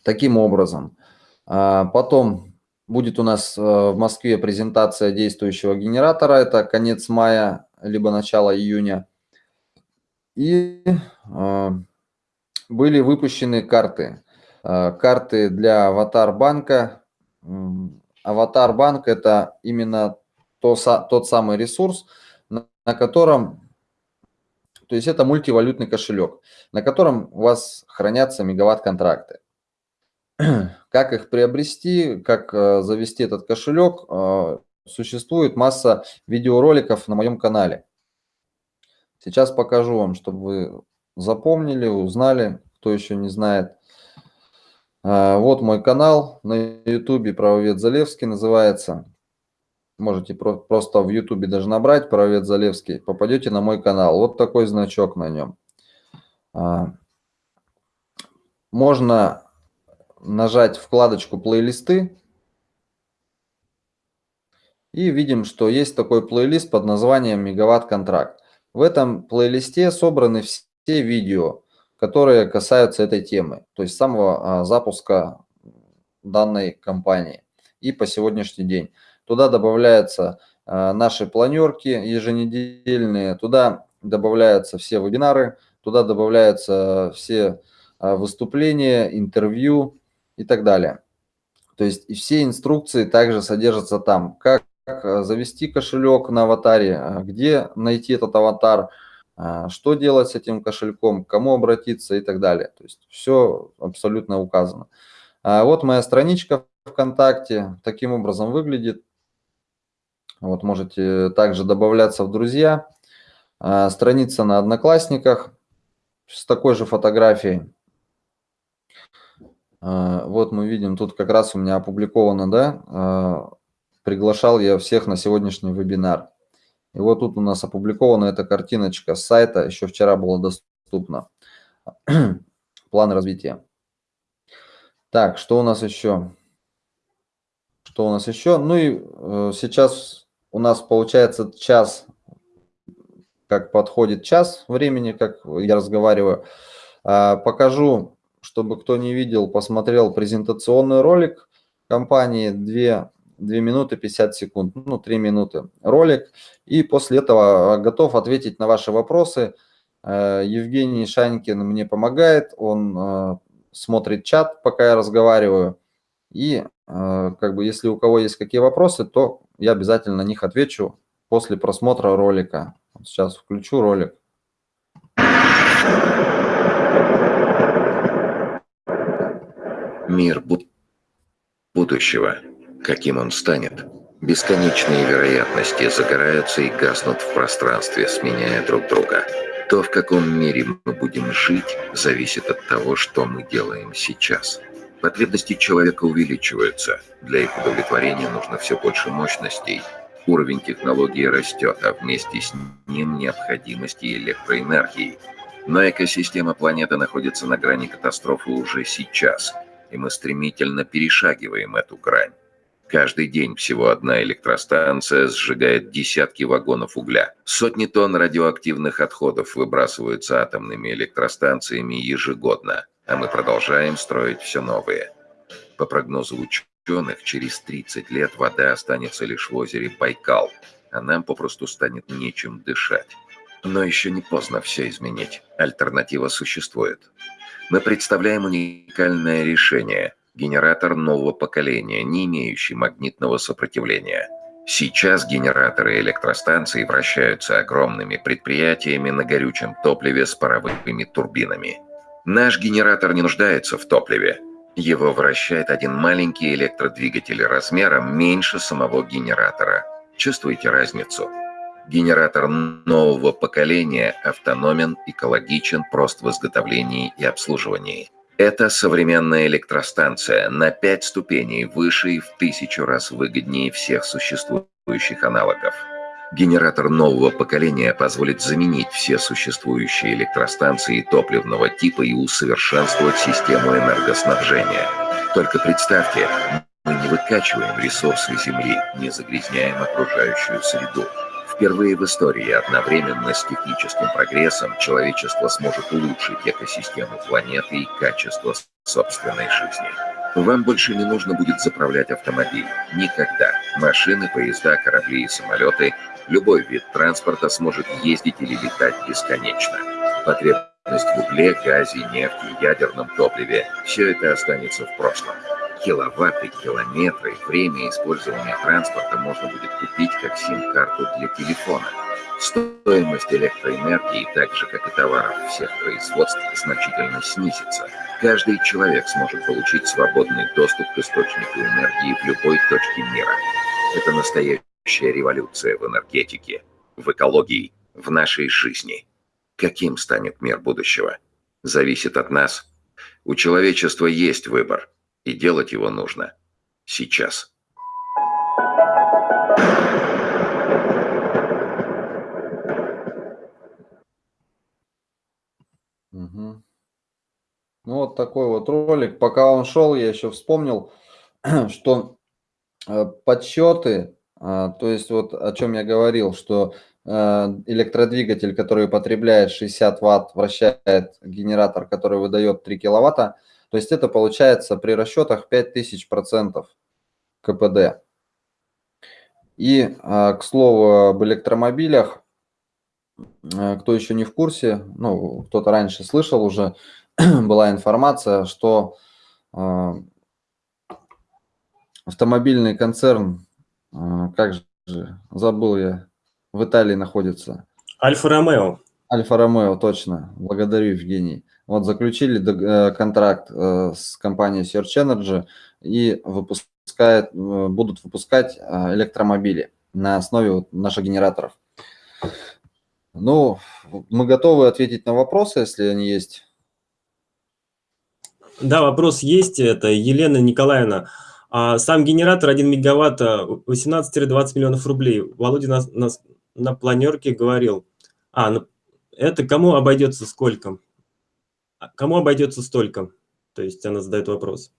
Таким образом. Потом будет у нас в Москве презентация действующего генератора. Это конец мая, либо начало июня. И а, были выпущены карты. А, карты для Аватар банка. Аватар банк – это именно то, тот самый ресурс, на котором, то есть это мультивалютный кошелек, на котором у вас хранятся мегаватт-контракты. Как их приобрести, как а, завести этот кошелек, существует масса видеороликов на моем канале. Сейчас покажу вам, чтобы вы запомнили, узнали, кто еще не знает. А, вот мой канал на YouTube, правовед Залевский называется. Можете просто в YouTube даже набрать правовед Залевский, попадете на мой канал. Вот такой значок на нем. Можно нажать вкладочку плейлисты. И видим, что есть такой плейлист под названием Мегаватт контракт. В этом плейлисте собраны все видео, которые касаются этой темы, то есть самого а, запуска данной компании и по сегодняшний день. Туда добавляются а, наши планерки еженедельные, туда добавляются все вебинары, туда добавляются все а, выступления, интервью и так далее. То есть и все инструкции также содержатся там, как э, завести кошелек на аватаре, э, где найти этот аватар, э, что делать с этим кошельком, к кому обратиться и так далее. То есть все абсолютно указано. А вот моя страничка ВКонтакте таким образом выглядит. Вот можете также добавляться в друзья. А, страница на Одноклассниках с такой же фотографией. А, вот мы видим, тут как раз у меня опубликовано, да, приглашал я всех на сегодняшний вебинар. И вот тут у нас опубликована эта картиночка с сайта, еще вчера была доступна. План развития. Так, что у нас еще? Что у нас еще? Ну и э, сейчас у нас получается час, как подходит час времени, как я разговариваю. Э, покажу, чтобы кто не видел, посмотрел презентационный ролик компании. Две 2 минуты 50 секунд, ну 3 минуты ролик. И после этого э, готов ответить на ваши вопросы. Э, Евгений Шанькин мне помогает, он э, смотрит чат, пока я разговариваю. И как бы если у кого есть какие вопросы, то я обязательно на них отвечу после просмотра ролика. Сейчас включу ролик. Мир будущего каким он станет. Бесконечные вероятности загораются и гаснут в пространстве, сменяя друг друга. То, в каком мире мы будем жить, зависит от того, что мы делаем сейчас. Потребности человека увеличиваются. Для их удовлетворения нужно все больше мощностей. Уровень технологии растет, а вместе с ним необходимости электроэнергии. Но экосистема планеты находится на грани катастрофы уже сейчас, и мы стремительно перешагиваем эту грань. Каждый день всего одна электростанция сжигает десятки вагонов угля. Сотни тонн радиоактивных отходов выбрасываются атомными электростанциями ежегодно, а мы продолжаем строить все новые. По прогнозу ученых, через 30 лет вода останется лишь в озере Байкал, а нам попросту станет нечем дышать. Но еще не поздно все изменить. Альтернатива существует. Мы представляем уникальное решение – генератор нового поколения, не имеющий магнитного сопротивления. Сейчас генераторы электростанций вращаются огромными предприятиями на горючем топливе с паровыми турбинами. Наш генератор не нуждается в топливе. Его вращает один маленький электродвигатель размером меньше самого генератора. Чувствуете разницу? Генератор нового поколения автономен, экологичен, прост в изготовлении и обслуживании. Это современная электростанция на 5 ступеней выше и в тысячу раз выгоднее всех существующих аналогов. Генератор нового поколения позволит заменить все существующие электростанции топливного типа и усовершенствовать систему энергоснабжения. Только представьте, мы не выкачиваем ресурсы Земли, не загрязняем окружающую среду. Впервые в истории одновременно с техническим прогрессом человечество сможет улучшить экосистему планеты и качество собственной жизни. Вам больше не нужно будет заправлять автомобиль. Никогда. Машины, поезда, корабли и самолеты, любой вид транспорта сможет ездить или летать бесконечно. Потребность в угле, газе, нефти, ядерном топливе – все это останется в прошлом. Киловатты, километры, время использования транспорта можно будет купить как сим-карту для телефона. Стоимость электроэнергии, так же как и товаров всех производств, значительно снизится. Каждый человек сможет получить свободный доступ к источнику энергии в любой точке мира. Это настоящая революция в энергетике, в экологии, в нашей жизни. Каким станет мир будущего? Зависит от нас. У человечества есть выбор – и делать его нужно сейчас. Угу. Ну вот такой вот ролик. Пока он шел, я еще вспомнил, что э, подсчеты, а, то есть вот о чем я говорил, что э, электродвигатель, который потребляет 60 ватт, вращает генератор, который выдает 3 киловатта, то есть это получается при расчетах 5000% КПД. И, а, к слову, об электромобилях, а, кто еще не в курсе, ну, кто-то раньше слышал уже, была информация, что а, автомобильный концерн, как же, забыл я, в Италии находится. Альфа-Ромео. Альфа-Ромео, точно. Благодарю, Евгений. Вот заключили э, контракт э, с компанией Search Energy и выпускает, э, будут выпускать электромобили на основе наших генераторов. Ну, мы готовы ответить на вопросы, если они есть. Да, вопрос есть. Это Елена Николаевна. А сам генератор 1 мегаватт 18-20 миллионов рублей. Володя на, на, на планерке говорил. А, ну, это кому обойдется сколько? А кому обойдется столько? То есть она задает вопрос.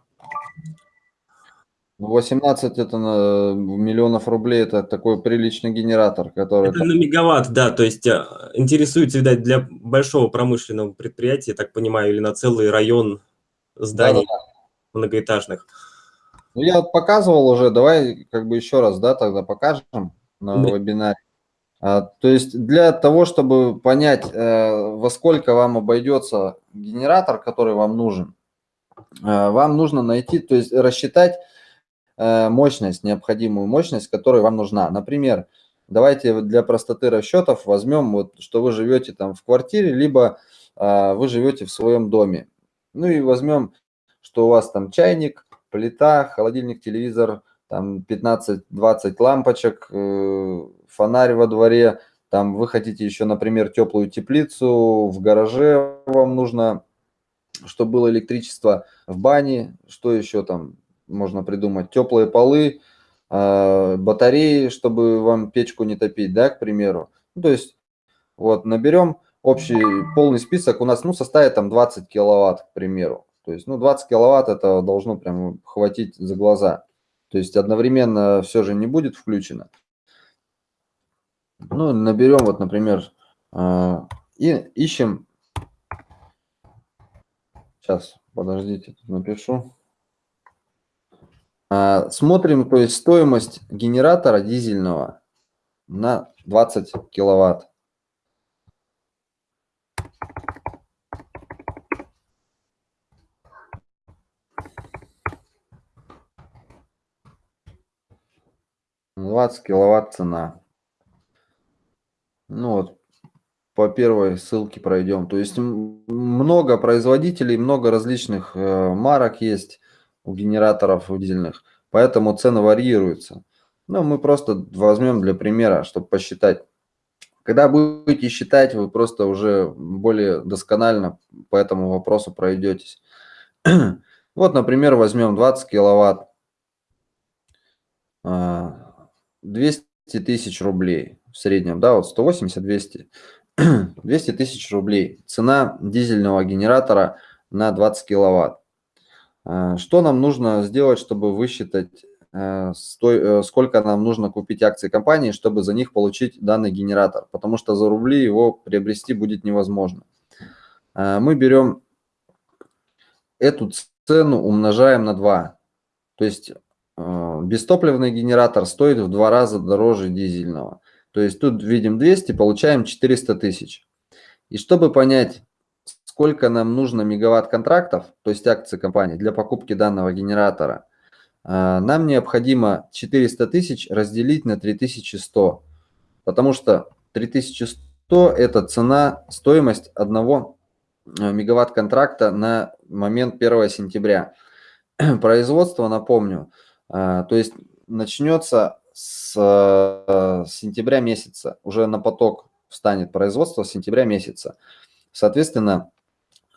18 это на миллионов рублей, это такой приличный генератор, который... Это на мегаватт, да, то есть а, интересуется, видать, для большого промышленного предприятия, так понимаю, или на целый район зданий да, да, многоэтажных. Ну, я показывал уже, давай как бы еще раз, да, тогда покажем на да. вебинаре. А, то есть для того, чтобы понять, э, во сколько вам обойдется генератор, который вам нужен, э, вам нужно найти, то есть рассчитать э, мощность, необходимую мощность, которая вам нужна. Например, давайте для простоты расчетов возьмем, вот, что вы живете там в квартире, либо вы живете в своем доме. Ну и возьмем, что у вас там чайник, плита, холодильник, телевизор, там 15-20 лампочек, фонарь во дворе, там вы хотите еще, например, теплую теплицу, в гараже вам нужно, чтобы было электричество, в бане, что еще там можно придумать, теплые полы, э, батареи, чтобы вам печку не топить, да, к примеру. Ну, то есть вот наберем общий полный список, у нас ну, составит там 20 киловатт, к примеру. То есть, ну, 20 киловатт это должно прям хватить за глаза. То есть одновременно все же не будет включено. Ну, наберем вот, например, а, и ищем. Сейчас, подождите, напишу. А, смотрим, то есть стоимость генератора дизельного на 20 киловатт. 20 киловатт цена. Ну вот, по первой ссылке пройдем. То есть много производителей, много различных э, марок есть у генераторов дизельных, поэтому цены варьируются. Но мы просто возьмем для примера, чтобы посчитать. Когда будете считать, вы просто уже более досконально по этому вопросу пройдетесь. Вот, например, возьмем 20 киловатт, 200 а, тысяч рублей в среднем, да, вот 180-200. 200 тысяч рублей. Цена дизельного генератора на 20 киловатт. А, что нам нужно сделать, чтобы высчитать, э, э, сколько нам нужно купить акций компании, чтобы за них получить данный генератор? Потому что за рубли его приобрести будет невозможно. А, мы берем эту цену, умножаем на 2. То есть э, бестопливный генератор стоит в два раза дороже дизельного. То есть тут видим 200, получаем 400 тысяч. И чтобы понять, сколько нам нужно мегаватт контрактов, то есть акции компании для покупки данного генератора, а, нам необходимо 400 тысяч разделить на 3100. Потому что 3100 это цена, стоимость одного а, мегаватт контракта на момент 1 сентября. Производство, напомню, а, то есть начнется с э, сентября месяца, уже на поток встанет производство с сентября месяца. Соответственно,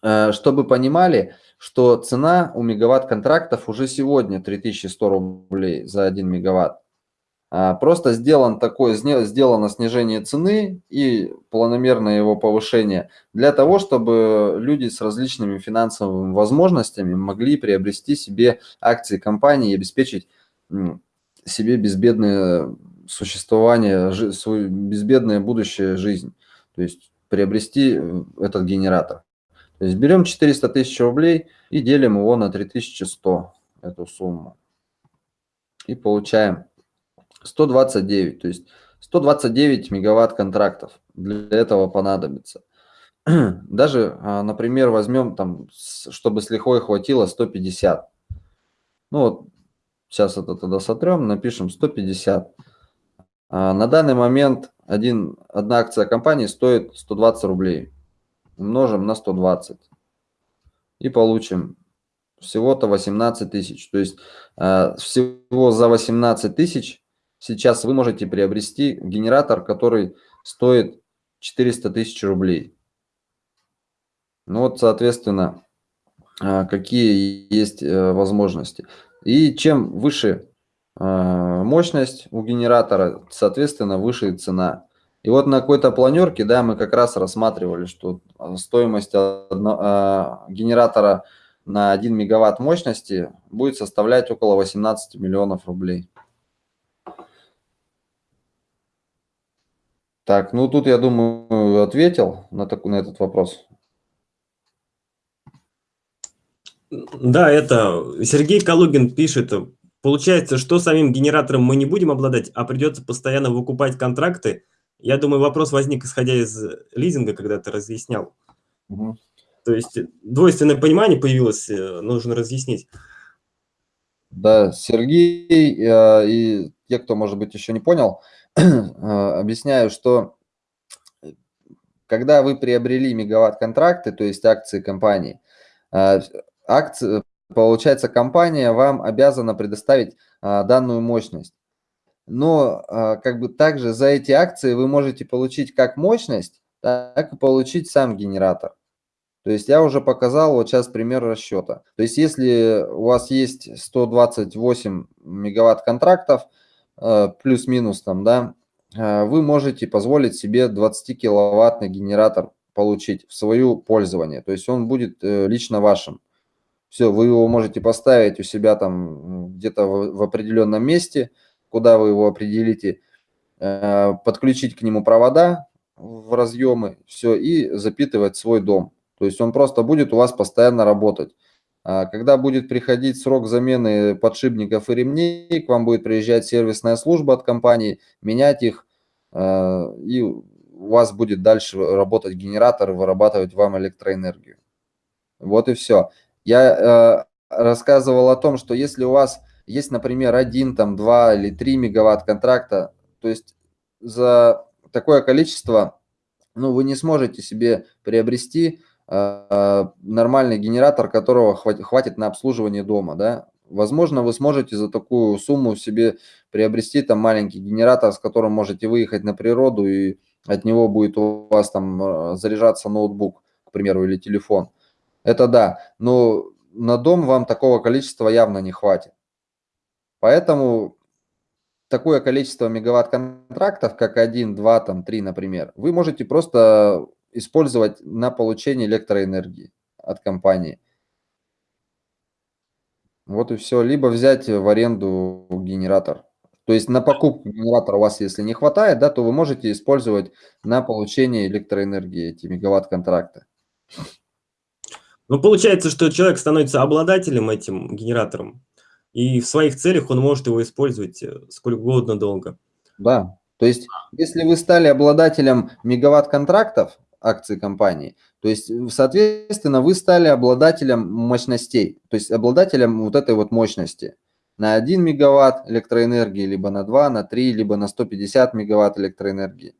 э, чтобы понимали, что цена у мегаватт контрактов уже сегодня 3100 рублей за 1 мегаватт. А, просто сделан такое, сделано снижение цены и планомерное его повышение для того, чтобы люди с различными финансовыми возможностями могли приобрести себе акции компании и обеспечить себе безбедное существование, свою безбедное будущее жизнь. То есть приобрести э, этот генератор. То есть берем 400 тысяч рублей и делим его на 3100, эту сумму. И получаем 129, то есть 129 мегаватт контрактов для этого понадобится. Даже, а, например, возьмем там, чтобы с лихвой хватило 150. Ну вот Сейчас это тогда сотрем, напишем 150. А на данный момент один, одна акция компании стоит 120 рублей. Умножим на 120. И получим всего-то 18 тысяч. То есть э, всего за 18 тысяч сейчас вы можете приобрести генератор, который стоит 400 тысяч рублей. Ну вот, соответственно, э, какие есть э, возможности. И чем выше а, мощность у генератора, соответственно, выше цена. И вот на какой-то планерке, да, мы как раз рассматривали, что стоимость одно, а, генератора на 1 мегаватт мощности будет составлять около 18 миллионов рублей. Так, ну тут, я думаю, ответил на, так, на этот вопрос. Да, это Сергей Калугин пишет, получается, что самим генератором мы не будем обладать, а придется постоянно выкупать контракты. Я думаю, вопрос возник, исходя из лизинга, когда ты разъяснял. Угу. То есть двойственное понимание появилось, э, нужно разъяснить. Да, Сергей э, и те, кто, может быть, еще не понял, э, объясняю, что когда вы приобрели мегаватт-контракты, то есть акции компании, акции, получается, компания вам обязана предоставить а, данную мощность. Но а, как бы также за эти акции вы можете получить как мощность, так и получить сам генератор. То есть я уже показал вот сейчас пример расчета. То есть если у вас есть 128 мегаватт контрактов, э, плюс-минус там, да, э, вы можете позволить себе 20 киловаттный генератор получить в свое пользование. То есть он будет э, лично вашим. Все, вы его можете поставить у себя там где-то в, в определенном месте, куда вы его определите, э, подключить к нему провода в разъемы, все, и запитывать свой дом. То есть он просто будет у вас постоянно работать. А когда будет приходить срок замены подшипников и ремней, к вам будет приезжать сервисная служба от компании, менять их, э, и у вас будет дальше работать генератор вырабатывать вам электроэнергию. Вот и все. Я э, рассказывал о том, что если у вас есть, например, один, там, два или три мегаватт контракта, то есть за такое количество, ну, вы не сможете себе приобрести э, нормальный генератор, которого хватит, на обслуживание дома, да. Возможно, вы сможете за такую сумму себе приобрести там маленький генератор, с которым можете выехать на природу, и от него будет у вас там э, заряжаться ноутбук, к примеру, или телефон. Это да, но на дом вам такого количества явно не хватит. Поэтому такое количество мегаватт-контрактов, как 1, 2, там, 3, например, вы можете просто использовать на получение электроэнергии от компании. Вот и все. Либо взять в аренду генератор. То есть на покупку генератора у вас, если не хватает, да, то вы можете использовать на получение электроэнергии эти мегаватт-контракты. Ну, получается, что человек становится обладателем этим генератором, и в своих целях он может его использовать э, сколько угодно долго. Да, то есть если вы стали обладателем мегаватт-контрактов, акций компании, то есть, соответственно, вы стали обладателем мощностей, то есть обладателем вот этой вот мощности на 1 мегаватт электроэнергии, либо на 2, на 3, либо на 150 мегаватт электроэнергии.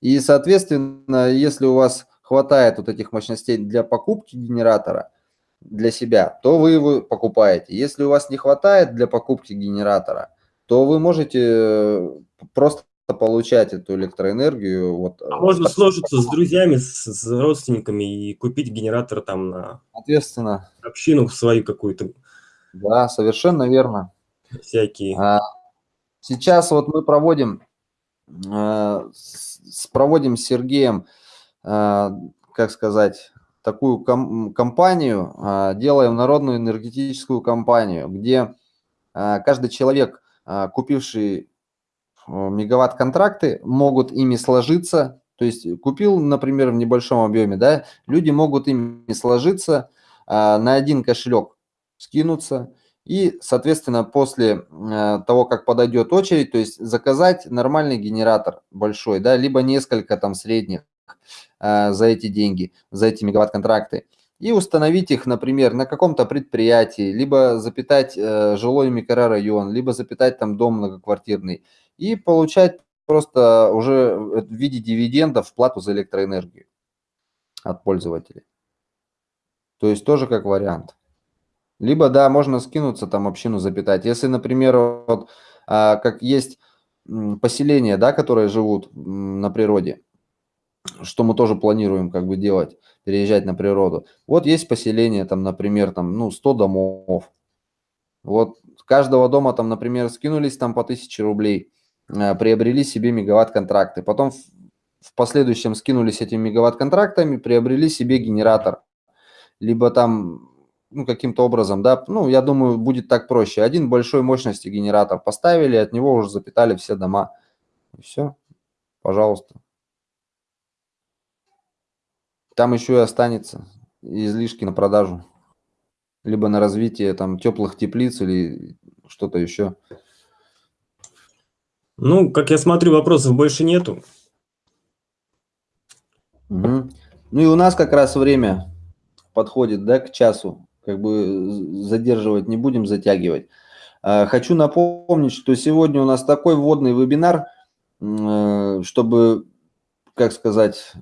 И, соответственно, если у вас хватает вот этих мощностей для покупки генератора – для себя, то вы его покупаете. Если у вас не хватает для покупки генератора, то вы можете э, просто получать эту электроэнергию. Вот, а можно сложиться с друзьями, с, с родственниками и купить генератор там на Ответственно. общину свою какую-то. Да, совершенно верно. Всякие. А, сейчас вот мы проводим, э, с, проводим с Сергеем, э, как сказать, такую ком компанию, а, делаем народную энергетическую компанию, где а, каждый человек, а, купивший мегаватт-контракты, могут ими сложиться. То есть купил, например, в небольшом объеме, да, люди могут ими сложиться на один кошелек, скинуться, и, соответственно, после того, как подойдет очередь, то есть заказать нормальный генератор большой, да, либо несколько там средних, Э, за эти деньги, за эти мегаватт-контракты, и установить их, например, на каком-то предприятии, либо запитать э, жилой микрорайон, либо запитать там дом многоквартирный, и получать просто уже в виде дивидендов плату за электроэнергию от пользователей. То есть тоже как вариант. Либо, да, можно скинуться, там общину запитать. Если, например, вот, а, как есть поселения, да, которые живут на природе, что мы тоже планируем как бы делать, переезжать на природу. Вот есть поселение, там, например, там, ну, 100 домов. Вот каждого дома там, например, скинулись там по 1000 рублей, э, приобрели себе мегаватт-контракты. Потом в, в последующем скинулись этими мегаватт-контрактами, приобрели себе генератор. Либо там, ну, каким-то образом, да, ну, я думаю, будет так проще. Один большой мощности генератор поставили, от него уже запитали все дома. И все, пожалуйста. Там еще и останется излишки на продажу. Либо на развитие там теплых теплиц или что-то еще. Ну, как я смотрю, вопросов больше нету. Угу. Ну и у нас как раз время подходит, да, к часу. Как бы задерживать не будем, затягивать. А, хочу напомнить, что сегодня у нас такой вводный вебинар, э, чтобы, как сказать,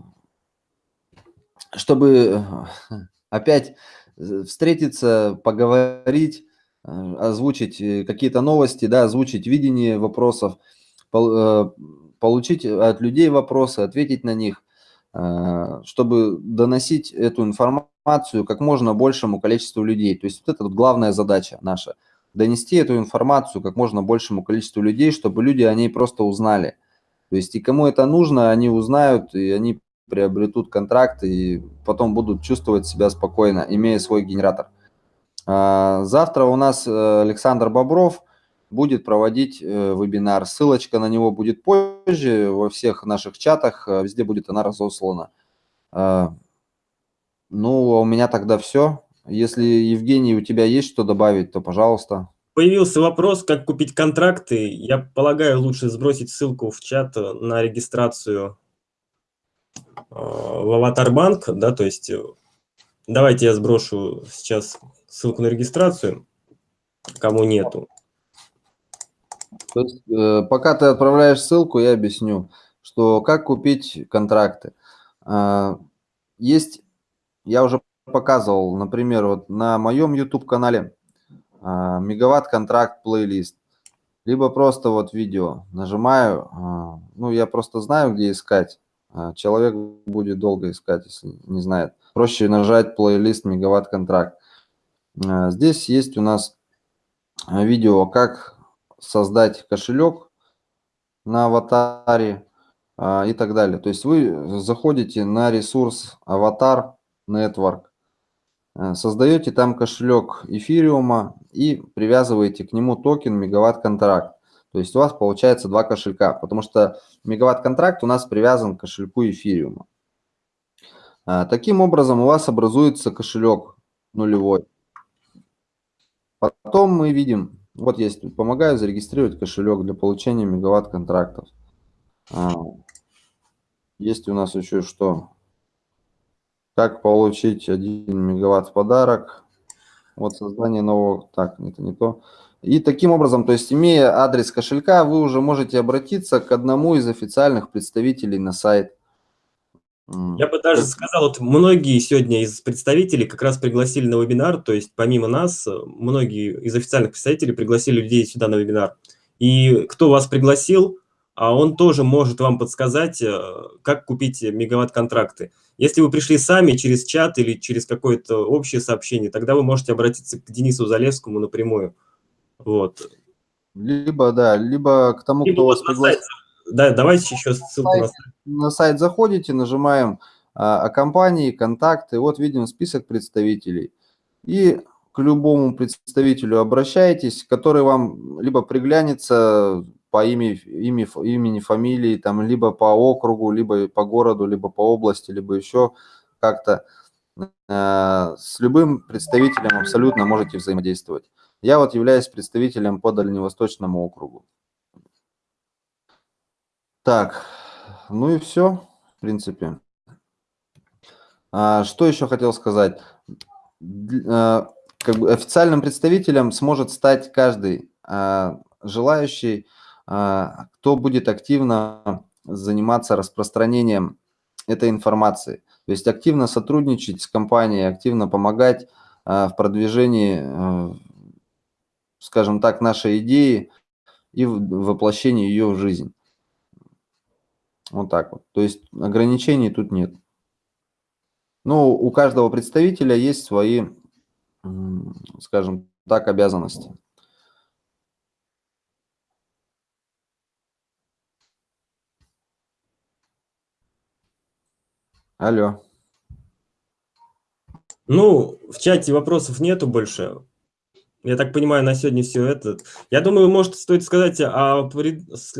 чтобы э, опять э, встретиться, поговорить, э, озвучить какие-то новости, да, озвучить видение вопросов, получить от людей вопросы, ответить на них, чтобы доносить эту информацию как можно большему количеству людей. То есть вот это вот главная задача наша. Донести эту информацию как можно большему количеству людей, чтобы люди о ней просто узнали. То есть и кому это нужно, они узнают, и они приобретут контракт и потом будут чувствовать себя спокойно, имея свой генератор. А, завтра у нас э, Александр Бобров будет проводить э, вебинар. Ссылочка на него будет позже во всех наших чатах, э, везде будет она разослана. А, ну, а у меня тогда все. Если, Евгений, у тебя есть что добавить, то пожалуйста. Появился вопрос, как купить контракты. Я полагаю, лучше сбросить ссылку в чат на регистрацию в аватар-банк, да, то есть э, давайте я сброшу сейчас ссылку на регистрацию, кому нету. То есть, э, пока ты отправляешь ссылку, я объясню, что как купить контракты. Есть, я уже показывал, например, вот на моем YouTube-канале мегаватт-контракт плейлист, либо просто вот видео нажимаю, ну, я просто знаю, где искать, человек будет долго искать, если не знает. Проще нажать плейлист мегаватт-контракт. А, здесь есть у нас видео, как создать кошелек на аватаре и так далее. То есть вы заходите на ресурс аватар network, создаете там кошелек эфириума и привязываете к нему токен мегаватт-контракт. То есть у вас получается два кошелька, потому что мегаватт-контракт у нас привязан к кошельку эфириума. Э, таким образом у вас образуется кошелек нулевой. Потом мы видим, вот есть, помогаю зарегистрировать кошелек для получения мегаватт-контрактов. Э, есть у нас еще что? Как получить 1 мегаватт в подарок? Вот создание нового... Так, это не то. И таким образом, то есть имея адрес кошелька, вы уже можете обратиться к одному из официальных представителей на сайт. Я бы даже сказал, вот многие сегодня из представителей как раз пригласили на вебинар, то есть помимо нас, многие из официальных представителей пригласили людей сюда на вебинар. И кто вас пригласил, а он тоже может вам подсказать, э, как купить мегаватт-контракты. Если вы пришли сами через чат или через какое-то общее сообщение, тогда вы можете обратиться к Денису Залевскому напрямую. Вот. Либо, да, либо к тому, либо кто вас пригласил. Да, давайте еще ссылку на сайт. На сайт заходите, нажимаем а, о компании, контакты, вот видим список представителей. И к любому представителю обращайтесь, который вам либо приглянется по имени, имени, имени, фамилии, там, либо по округу, либо по городу, либо по области, либо еще как-то. Э, с любым представителем абсолютно можете взаимодействовать. Я вот являюсь представителем по Дальневосточному округу. Так, ну и все, в принципе. А, что еще хотел сказать? А, как бы официальным представителем сможет стать каждый а, желающий, а, кто будет активно заниматься распространением этой информации. То есть активно сотрудничать с компанией, активно помогать а, в продвижении, а, скажем так, нашей идеи и воплощении ее в жизнь. Вот так вот. То есть ограничений тут нет. Но у каждого представителя есть свои, скажем так, обязанности. Алло. Ну, в чате вопросов нету больше. Я так понимаю, на сегодня все это. Я думаю, может, стоит сказать о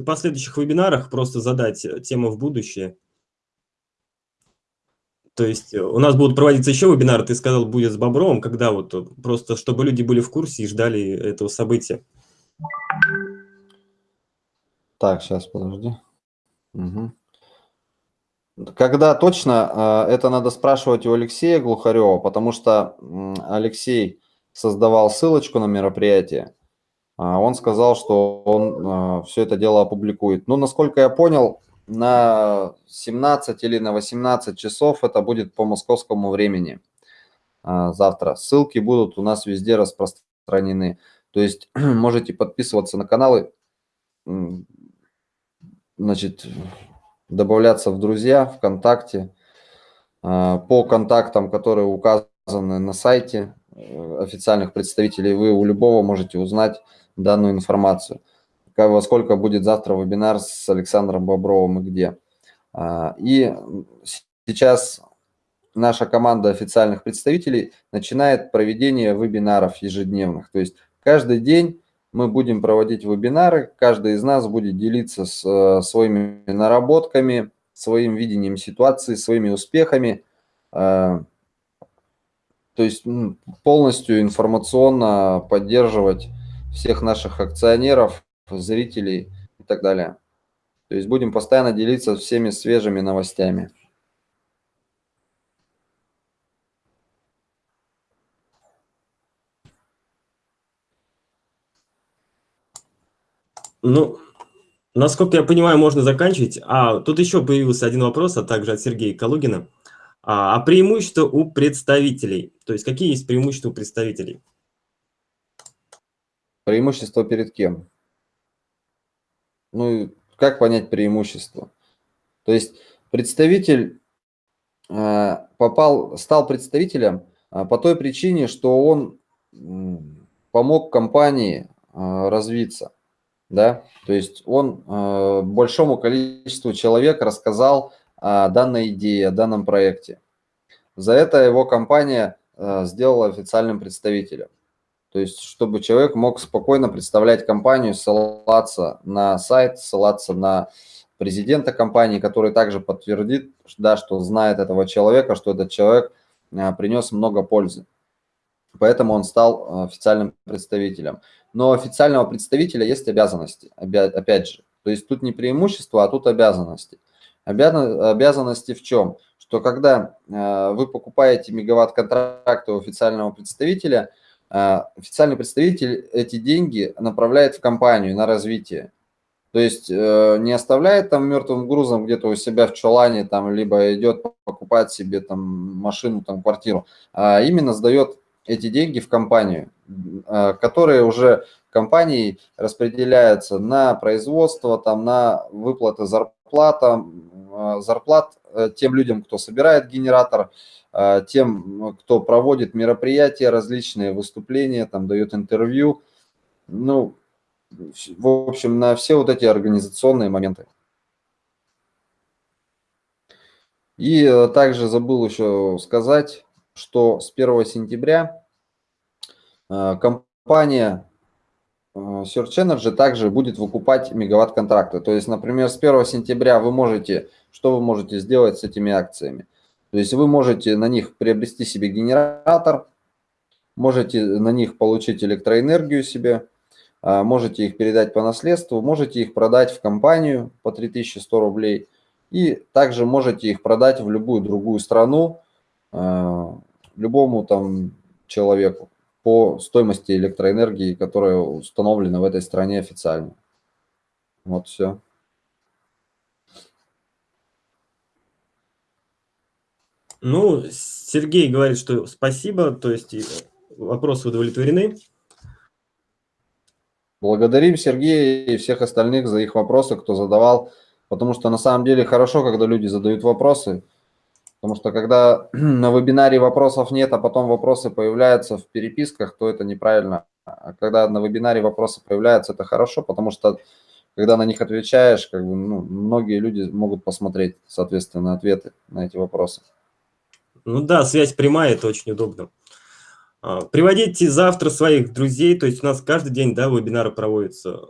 последующих вебинарах, просто задать тему в будущее. То есть у нас будут проводиться еще вебинары, ты сказал, будет с Бобровым, когда вот просто, чтобы люди были в курсе и ждали этого события. Так, сейчас, подожди. Угу. Когда точно, а, это надо спрашивать у Алексея Глухарева, потому что Алексей создавал ссылочку на мероприятие. А, он сказал, что он а, все это дело опубликует. Ну, насколько я понял, на 17 или на 18 часов это будет по московскому времени завтра. Ссылки будут у нас везде распространены. То есть можете подписываться на каналы, значит, добавляться в друзья ВКонтакте а, по контактам, которые указаны на сайте официальных представителей, вы у любого можете узнать данную информацию. Во сколько будет завтра вебинар с Александром Бобровым и где. А, и сейчас наша команда официальных представителей начинает проведение вебинаров ежедневных. То есть каждый день мы будем проводить вебинары, каждый из нас будет делиться с, э, своими наработками, своим видением ситуации, своими успехами, э, то есть полностью информационно поддерживать всех наших акционеров, зрителей и так далее. То есть будем постоянно делиться всеми свежими новостями. Ну, насколько я понимаю, можно заканчивать. А, тут еще появился один вопрос, а также от Сергея Калугина. А, а преимущества у представителей? То есть какие есть преимущества у представителей? Преимущество перед кем? Ну, как понять преимущество? То есть представитель э, попал, стал представителем э, по той причине, что он помог компании развиться. Да? То есть он большому количеству человек рассказал о данной идее, о данном проекте. За это его компания сделала официальным представителем. То есть, чтобы человек мог спокойно представлять компанию, ссылаться на сайт, ссылаться на президента компании, который также подтвердит, да, что знает этого человека, что этот человек а, принес много пользы. Поэтому он стал а, официальным представителем. Но у официального представителя есть обязанности, опять же. То есть тут не преимущество, а тут обязанности. Обязанности в чем? Что когда а, вы покупаете мегаватт-контракты у официального представителя – а, официальный представитель эти деньги направляет в компанию на развитие. То есть э, не оставляет там мертвым грузом где-то у себя в чулане, там, либо идет покупать себе там машину, там, квартиру, а именно сдает эти деньги в компанию, которые уже компанией распределяются на производство, там, на выплаты зарплата, зарплат э, тем людям, кто собирает генератор, а, тем, кто проводит мероприятия, различные выступления, там дает интервью, ну, в общем, на все вот эти организационные моменты. И э, также забыл еще сказать, что с 1 сентября э, компания э, Search Energy также будет выкупать мегаватт-контракты. То есть, например, с 1 сентября вы можете, что вы можете сделать с этими акциями? То есть вы можете на них приобрести себе генератор, можете на них получить электроэнергию себе, а, можете их передать по наследству, можете их продать в компанию по 3100 рублей и также можете их продать в любую другую страну, а, любому там человеку по стоимости электроэнергии, которая установлена в этой стране официально. Вот все. Ну, Сергей говорит, что спасибо, то есть вопросы удовлетворены. Благодарим Сергея и всех остальных за их вопросы, кто задавал, потому что на самом деле хорошо, когда люди задают вопросы, потому что когда на вебинаре вопросов нет, а потом вопросы появляются в переписках, то это неправильно. А когда на вебинаре вопросы появляются, это хорошо, потому что когда на них отвечаешь, как бы, ну, многие люди могут посмотреть, соответственно, ответы на эти вопросы. Ну да, связь прямая, это очень удобно. А, приводите завтра своих друзей, то есть у нас каждый день да, вебинары проводятся.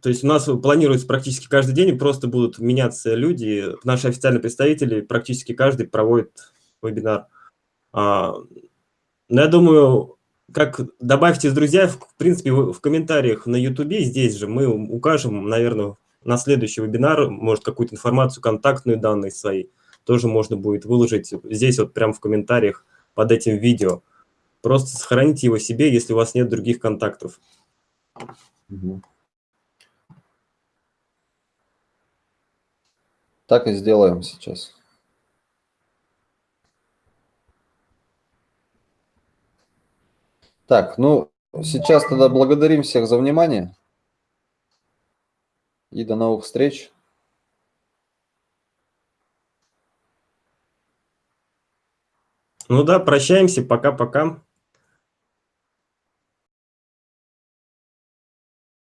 То есть у нас планируется практически каждый день, просто будут меняться люди. Наши официальные представители практически каждый проводит вебинар. А, но я думаю, как добавьте с друзья, в принципе, в комментариях на YouTube, здесь же мы укажем, наверное, на следующий вебинар, может, какую-то информацию, контактные данные свои тоже можно будет выложить здесь вот прямо в комментариях под этим видео. Просто сохраните его себе, если у вас нет других контактов. Так и сделаем сейчас. Так, ну, сейчас тогда благодарим всех за внимание. И до новых встреч. Ну да, прощаемся, пока-пока.